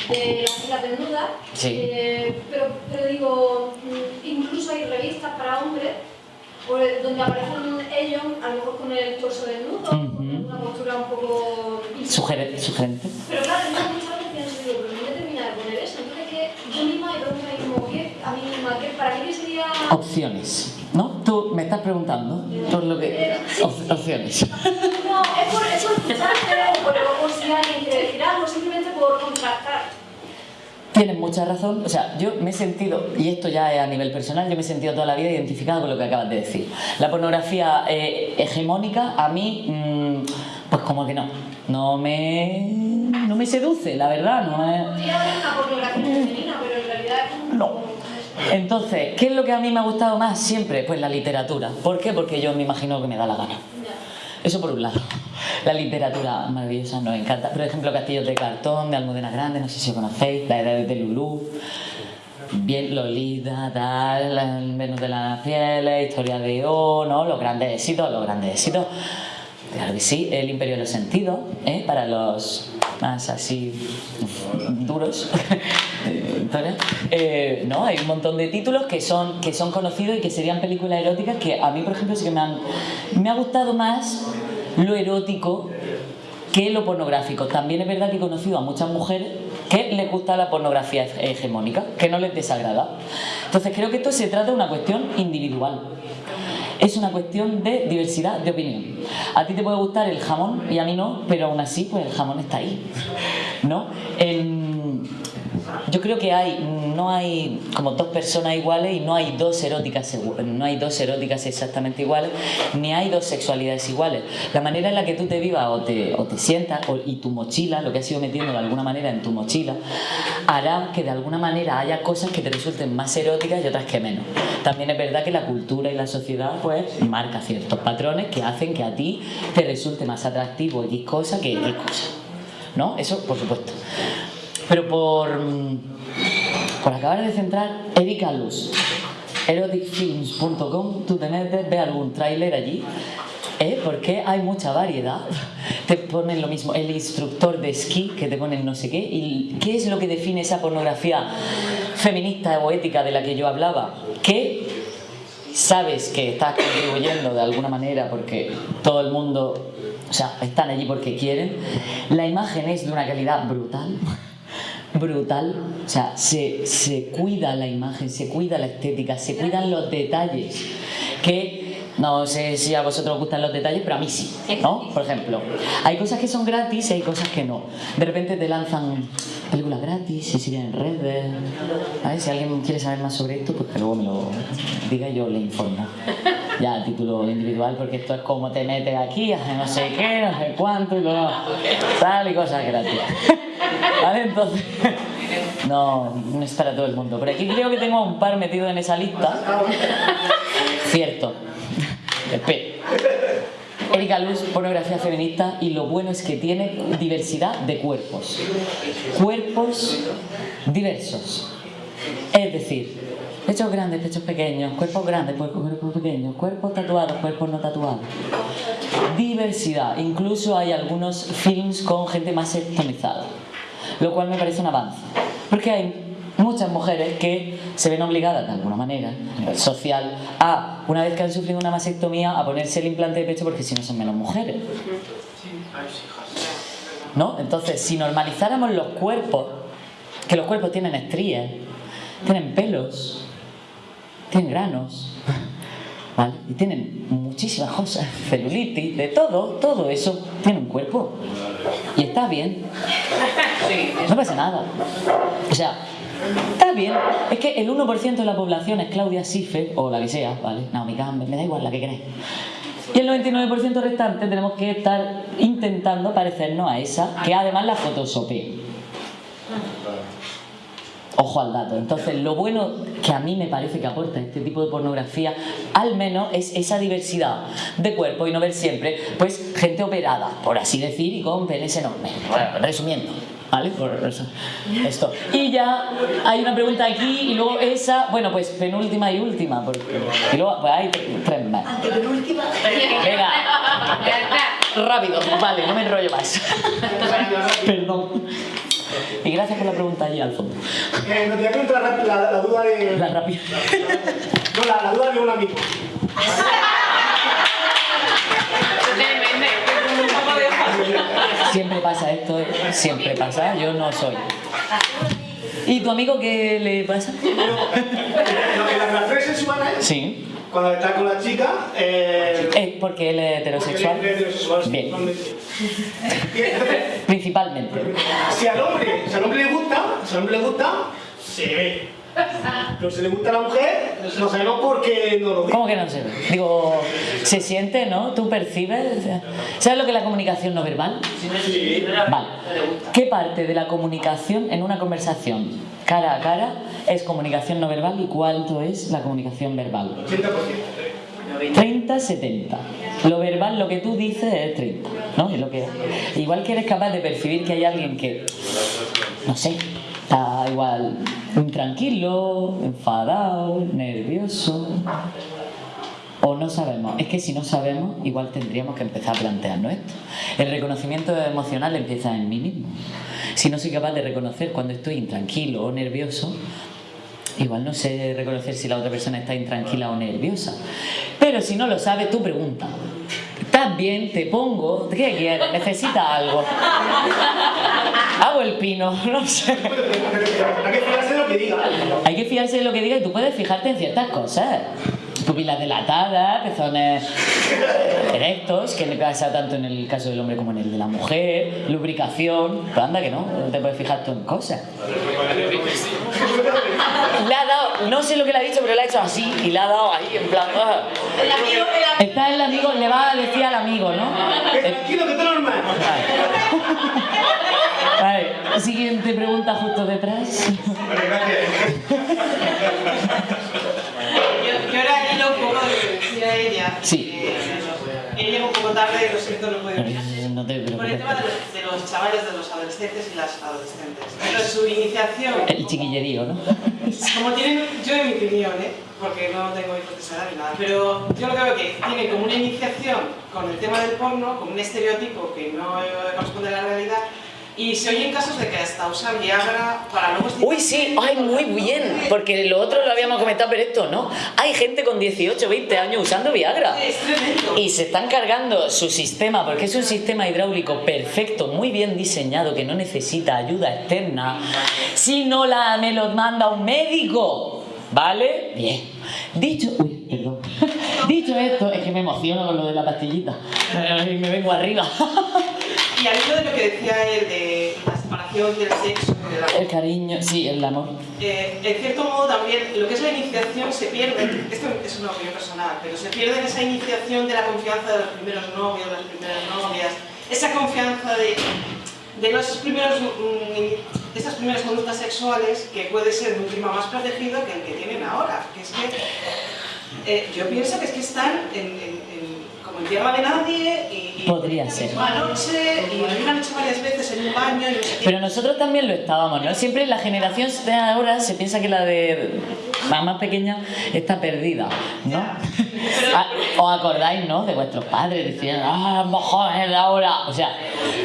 de la desnuda, sí. eh, pero, pero digo, mm, incluso hay revistas para hombres donde aparecen ellos, a lo mejor con el torso desnudo, uh -huh. con una postura un poco... Sugerente. Pero claro, yo muchas veces pienso, digo, pero no me termina de poner eso, entonces que yo misma he preguntado como, ¿qué? A mí misma, ¿qué? ¿para qué sería...? Opciones, ¿no? Tú me estás preguntando por lo que... Opciones. No, es por ¿sabes? Por, por quiere decir algo, simplemente por contrastar. Tienes mucha razón, o sea, yo me he sentido, y esto ya es a nivel personal, yo me he sentido toda la vida identificado con lo que acabas de decir. La pornografía eh, hegemónica, a mí, mmm, pues como que no, no me, no me seduce, la verdad, no es... Podría haber una pornografía femenina, pero en realidad... No. Entonces, ¿qué es lo que a mí me ha gustado más siempre? Pues la literatura. ¿Por qué? Porque yo me imagino que me da la gana. Eso por un lado. La literatura maravillosa nos encanta. Por ejemplo, Castillos de Cartón, de Almudena Grande, no sé si conocéis, La Edad de Lulú, bien Lolita, tal, Venus de las Fieles, Historia de O, ¿no? Los grandes éxitos, los grandes éxitos. Claro que sí, El Imperio de los Sentidos, ¿eh? para los más así duros. Eh, no, hay un montón de títulos que son, que son conocidos y que serían películas eróticas que a mí, por ejemplo, sí que me han... Me ha gustado más lo erótico que lo pornográfico. También es verdad que he conocido a muchas mujeres que les gusta la pornografía hegemónica, que no les desagrada. Entonces creo que esto se trata de una cuestión individual. Es una cuestión de diversidad de opinión. A ti te puede gustar el jamón y a mí no, pero aún así pues el jamón está ahí. ¿No? Yo creo que hay no hay como dos personas iguales y no hay dos eróticas no hay dos eróticas exactamente iguales ni hay dos sexualidades iguales. La manera en la que tú te vivas o te, o te sientas o, y tu mochila lo que has ido metiendo de alguna manera en tu mochila hará que de alguna manera haya cosas que te resulten más eróticas y otras que menos. También es verdad que la cultura y la sociedad pues marca ciertos patrones que hacen que a ti te resulte más atractivo X cosa que X cosa ¿no? eso por supuesto pero por, por acabar de centrar, Erika Luz, eroticfilms.com, tú te metes, ves algún tráiler allí, ¿eh? porque hay mucha variedad. Te ponen lo mismo, el instructor de esquí, que te ponen no sé qué, y ¿qué es lo que define esa pornografía feminista o ética de la que yo hablaba? Que sabes que estás contribuyendo de alguna manera porque todo el mundo, o sea, están allí porque quieren. La imagen es de una calidad brutal brutal. O sea, se, se cuida la imagen, se cuida la estética, se cuidan los detalles. Que no sé si a vosotros os gustan los detalles, pero a mí sí, ¿no? Por ejemplo, hay cosas que son gratis y hay cosas que no. De repente te lanzan películas gratis y siguen en redes. A ver, si alguien quiere saber más sobre esto, pues que luego me lo diga y yo le informo. Ya a título individual, porque esto es como te metes aquí, hace no sé qué, no sé cuánto, y luego tal y cosas gratis. ¿Vale? Entonces, no, no es para todo el mundo. Pero aquí creo que tengo un par metido en esa lista. Cierto. Espera. Erika Luz, pornografía feminista, y lo bueno es que tiene diversidad de cuerpos. Cuerpos diversos. Es decir, pechos grandes, pechos pequeños, cuerpos grandes, cuerpos pequeños, cuerpos tatuados, cuerpos no tatuados. Diversidad. Incluso hay algunos films con gente más estomizada, lo cual me parece un avance. Porque hay muchas mujeres que se ven obligadas de alguna manera, a nivel social, a, una vez que han sufrido una mastectomía, a ponerse el implante de pecho porque si no son menos mujeres. ¿no? Entonces, si normalizáramos los cuerpos, que los cuerpos tienen estrías, tienen pelos, tienen granos, Y tienen muchísimas cosas, celulitis, de todo, todo eso tiene un cuerpo. Y está bien. No pasa nada. O sea, está bien. Es que el 1% de la población es Claudia Schiffer, o la que sea, ¿vale? Naomi Campbell, me da igual la que queráis. Y el 99% restante tenemos que estar intentando parecernos a esa, que además la photosopé. Ojo al dato. Entonces, lo bueno que a mí me parece que aporta este tipo de pornografía, al menos, es esa diversidad de cuerpo y no ver siempre, pues, gente operada, por así decir, y con penes enormes. Bueno, resumiendo. ¿Vale? Por eso. Esto. Y ya hay una pregunta aquí y luego esa, bueno, pues penúltima y última. Porque, y luego pues hay tres más. Antepenúltima. Venga, rápido, vale, no me enrollo más. Perdón. Y gracias por la pregunta allí al fondo. Eh, me tenía que entrar la, la, la duda de. La rápida. No, la, la duda de un amigo. Siempre pasa esto, ¿eh? siempre pasa, yo no soy. ¿Y tu amigo qué le pasa? Lo que las relaciones sexuales, Sí. Cuando está con la chica, eh, Es porque él es heterosexual. él es heterosexual, Bien. Principalmente. si al hombre, si al hombre le gusta, si al hombre le gusta, se ve. Pero si le gusta a la mujer, no sabemos por qué no lo dice. ¿Cómo que no se ve? Digo, se siente, ¿no? ¿Tú percibes? ¿Sabes lo que es la comunicación no verbal? Vale. ¿Qué parte de la comunicación en una conversación cara a cara es comunicación no verbal y cuánto es la comunicación verbal? 80%. 30, 70. Lo verbal, lo que tú dices es 30, ¿no? Es lo que Igual que eres capaz de percibir que hay alguien que, no sé, está igual intranquilo, enfadado, nervioso, o no sabemos. Es que si no sabemos, igual tendríamos que empezar a plantearnos esto. El reconocimiento emocional empieza en mí mismo. Si no soy capaz de reconocer cuando estoy intranquilo o nervioso, igual no sé reconocer si la otra persona está intranquila o nerviosa. Pero si no lo sabes, tú pregunta. ¿Estás bien? Te pongo. ¿Qué quieres? ¿Necesitas algo? Hago el pino, no sé. Hay que fijarse de lo que diga. Hay que fijarse de lo que diga y tú puedes fijarte en ciertas cosas. Pupilas dilatadas, pezones erectos, que le pasa tanto en el caso del hombre como en el de la mujer, lubricación. Pero anda que no, no te puedes fijar tú en cosas. Le ha dado, no sé lo que le ha dicho, pero le ha hecho así y le ha dado ahí en plan. ah. El amigo, el amigo. Está el amigo, le va a decir al amigo, ¿no? Que tranquilo, que está normal. Vale, siguiente pregunta justo detrás. Vale, gracias. Yo, yo ahora hilo un poco de ella. Sí. Él llegó un poco tarde, lo siento, no puede venir. No te Por el tema de los, de los chavales, de los adolescentes y las adolescentes. Pero su iniciación, El chiquillerío, ¿no? como tienen, yo en mi opinión, ¿eh? porque no tengo edad ni nada, pero yo lo que veo que tienen como una iniciación con el tema del porno, como un estereotipo que no corresponde a la realidad, y se oyen casos de que hasta usan Viagra para luego Uy, sí, ay, muy bien, porque lo otro lo habíamos comentado, pero esto no. Hay gente con 18, 20 años usando Viagra. Es tremendo. Y se están cargando su sistema, porque es un sistema hidráulico perfecto, muy bien diseñado, que no necesita ayuda externa, si no la, me lo manda un médico. ¿Vale? Bien. Dicho, uy, perdón. Dicho esto, es que me emociono con lo de la pastillita. Y me vengo arriba. Y al hilo de lo que decía él de la separación del sexo y de la El cariño, sí, el amor. Eh, en cierto modo también lo que es la iniciación se pierde, esto es una opinión personal, pero se pierde en esa iniciación de la confianza de los primeros novios, de las primeras novias, esa confianza de, de los primeros, mm, esas primeras conductas sexuales que puede ser un clima más protegido que el que tienen ahora. Que es que eh, yo pienso que es que están en- como en tierra de nadie y, y Podría ser. una noche y lo han hecho varias veces en un baño y no sé qué. Pero nosotros también lo estábamos, ¿no? Siempre la generación de ahora se piensa que la de la más pequeña está perdida, ¿no? Ah, ¿Os acordáis, no? De vuestros padres, decían, ah, jóvenes de ahora. O sea,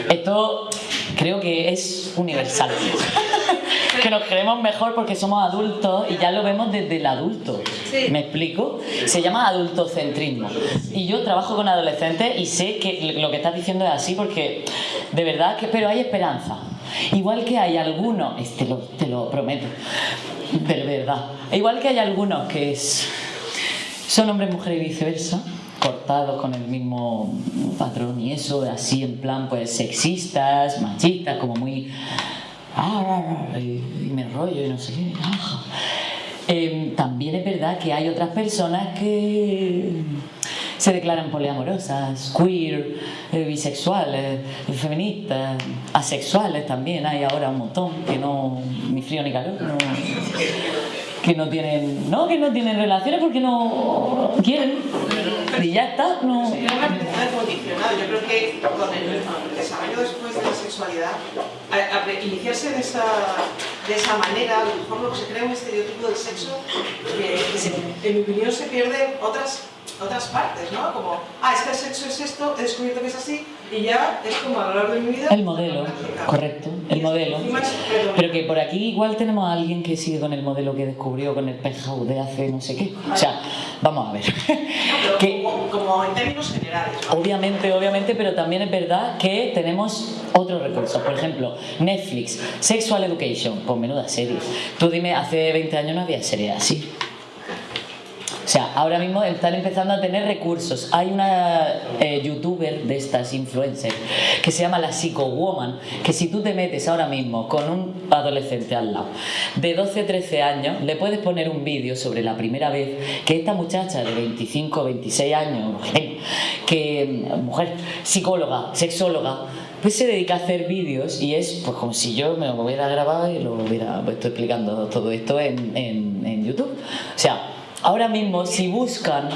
esto creo que es universal. que nos creemos mejor porque somos adultos y ya lo vemos desde el adulto. ¿Me explico? Se llama adultocentrismo. Y yo trabajo con adolescentes y sé que lo que estás diciendo es así porque de verdad que, pero hay esperanza. Igual que hay algunos, este lo, te lo prometo, de verdad. Igual que hay algunos que es, son hombres, mujeres y viceversa, cortados con el mismo patrón y eso, así en plan pues sexistas, machistas, como muy... "Ah, y me enrollo y no sé qué. ah". Eh, también es verdad que hay otras personas que se declaran poliamorosas, queer, eh, bisexuales, feministas, asexuales también, hay ahora un montón que no, ni frío ni calor, que no tienen, no, que no tienen relaciones porque no quieren y ya está, no. Condicionado. Yo creo que con el desarrollo después de la sexualidad, iniciarse de esa, de esa manera, a lo mejor que se crea un estereotipo del sexo que, en mi opinión se pierden otras, otras partes, ¿no? Como, ah, es que el sexo es esto, he descubierto que es así, y ya es como a lo largo de mi vida... El modelo, correcto, el modelo. Pero que por aquí igual tenemos a alguien que sigue con el modelo que descubrió con el penthouse de hace no sé qué. O sea, vamos a ver. que Como en términos generales. Obviamente, obviamente, pero también es verdad que tenemos otros recursos. Por ejemplo, Netflix, Sexual Education, pues menuda serie. Tú dime, hace 20 años no había serie así. O sea, ahora mismo están empezando a tener recursos. Hay una eh, youtuber de estas influencers que se llama la Psycho Woman, que si tú te metes ahora mismo con un adolescente al lado de 12 13 años, le puedes poner un vídeo sobre la primera vez que esta muchacha de 25 26 años, que mujer psicóloga, sexóloga, pues se dedica a hacer vídeos y es pues como si yo me lo hubiera grabado y lo hubiera puesto explicando todo esto en, en, en YouTube. O sea, ahora mismo si buscan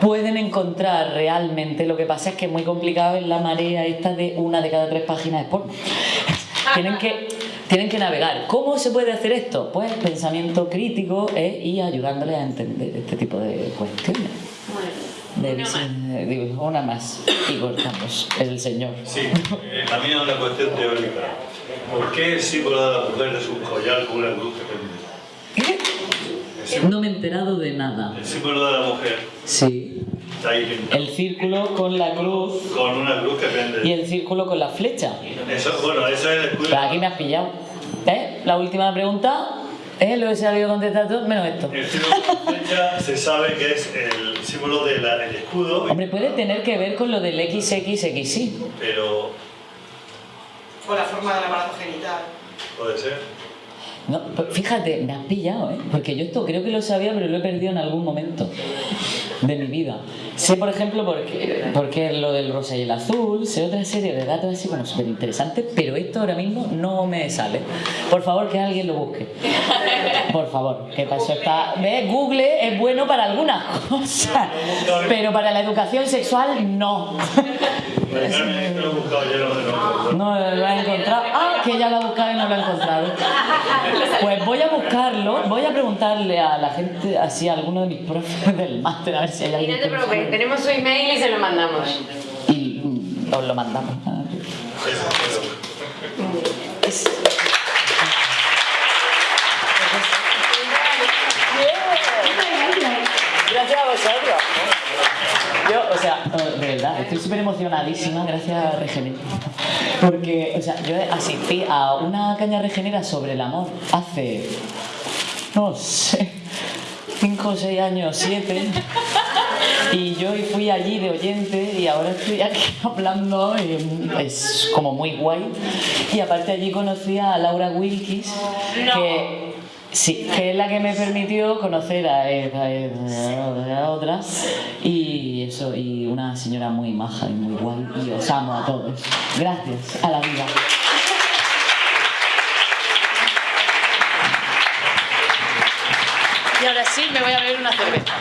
pueden encontrar realmente, lo que pasa es que es muy complicado en la marea esta de una de cada tres páginas de porno. Tienen que, tienen que navegar. ¿Cómo se puede hacer esto? Pues pensamiento crítico eh, y ayudándoles a entender este tipo de cuestiones. De visi- digo, una más y cortamos. El señor. Sí, eh, mía es una cuestión teórica. ¿Por qué el símbolo de la mujer es un collar con una cruz que pende? No me he enterado de nada. El símbolo de la mujer Sí. está ahí pintado. El círculo con la cruz Con una cruz que pende. y el círculo con la flecha. Eso, bueno, eso es el escudo. Pero aquí me has pillado. ¿Eh? La última pregunta. ¿Eh? Lo he sabido contestar todo, menos esto. El símbolo de la flecha se sabe que es el símbolo del escudo, Hombre, puede tener que ver con lo del XXXI. pero O la forma del aparato genital. puede ser. No, pero fíjate, me has pillado, ¿eh? Porque yo esto creo que lo sabía, pero lo he perdido en algún momento de mi vida. Sé, por ejemplo, porque, lo del rosa y el azul, sé otra serie de datos así como súper interesantes, pero esto ahora mismo no me sale. Por favor, que alguien lo busque. Por favor, que eso está... ¿Ves? Google es bueno para algunas cosas, pero para la educación sexual no. Carmen, esto lo he buscado yo, no lo No lo ha encontrado. Ah, que ya lo ha buscado y no lo ha encontrado. Pues voy a buscarlo, voy a preguntarle a la gente, así a alguno de mis profes del máster, a ver si hay Y alguien. no te preocupes, tenemos su email y se lo mandamos. Y os lo mandamos. Gracias a vosotros. Yo, o sea, eh, de verdad, estoy súper emocionadísima, gracias Regener. Porque, o sea, yo asistí a una caña regenera sobre el amor hace, no sé, 5 o 6 años, 7. Y yo fui allí de oyente y ahora estoy aquí hablando, y es como muy guay. Y aparte allí conocí a Laura Wilkis, que Sí, que es la que me permitió conocer a, a- a otra y eso, y una señora muy maja y muy guay y os amo a todos. Gracias a la vida. Y ahora sí me voy a beber una cerveza.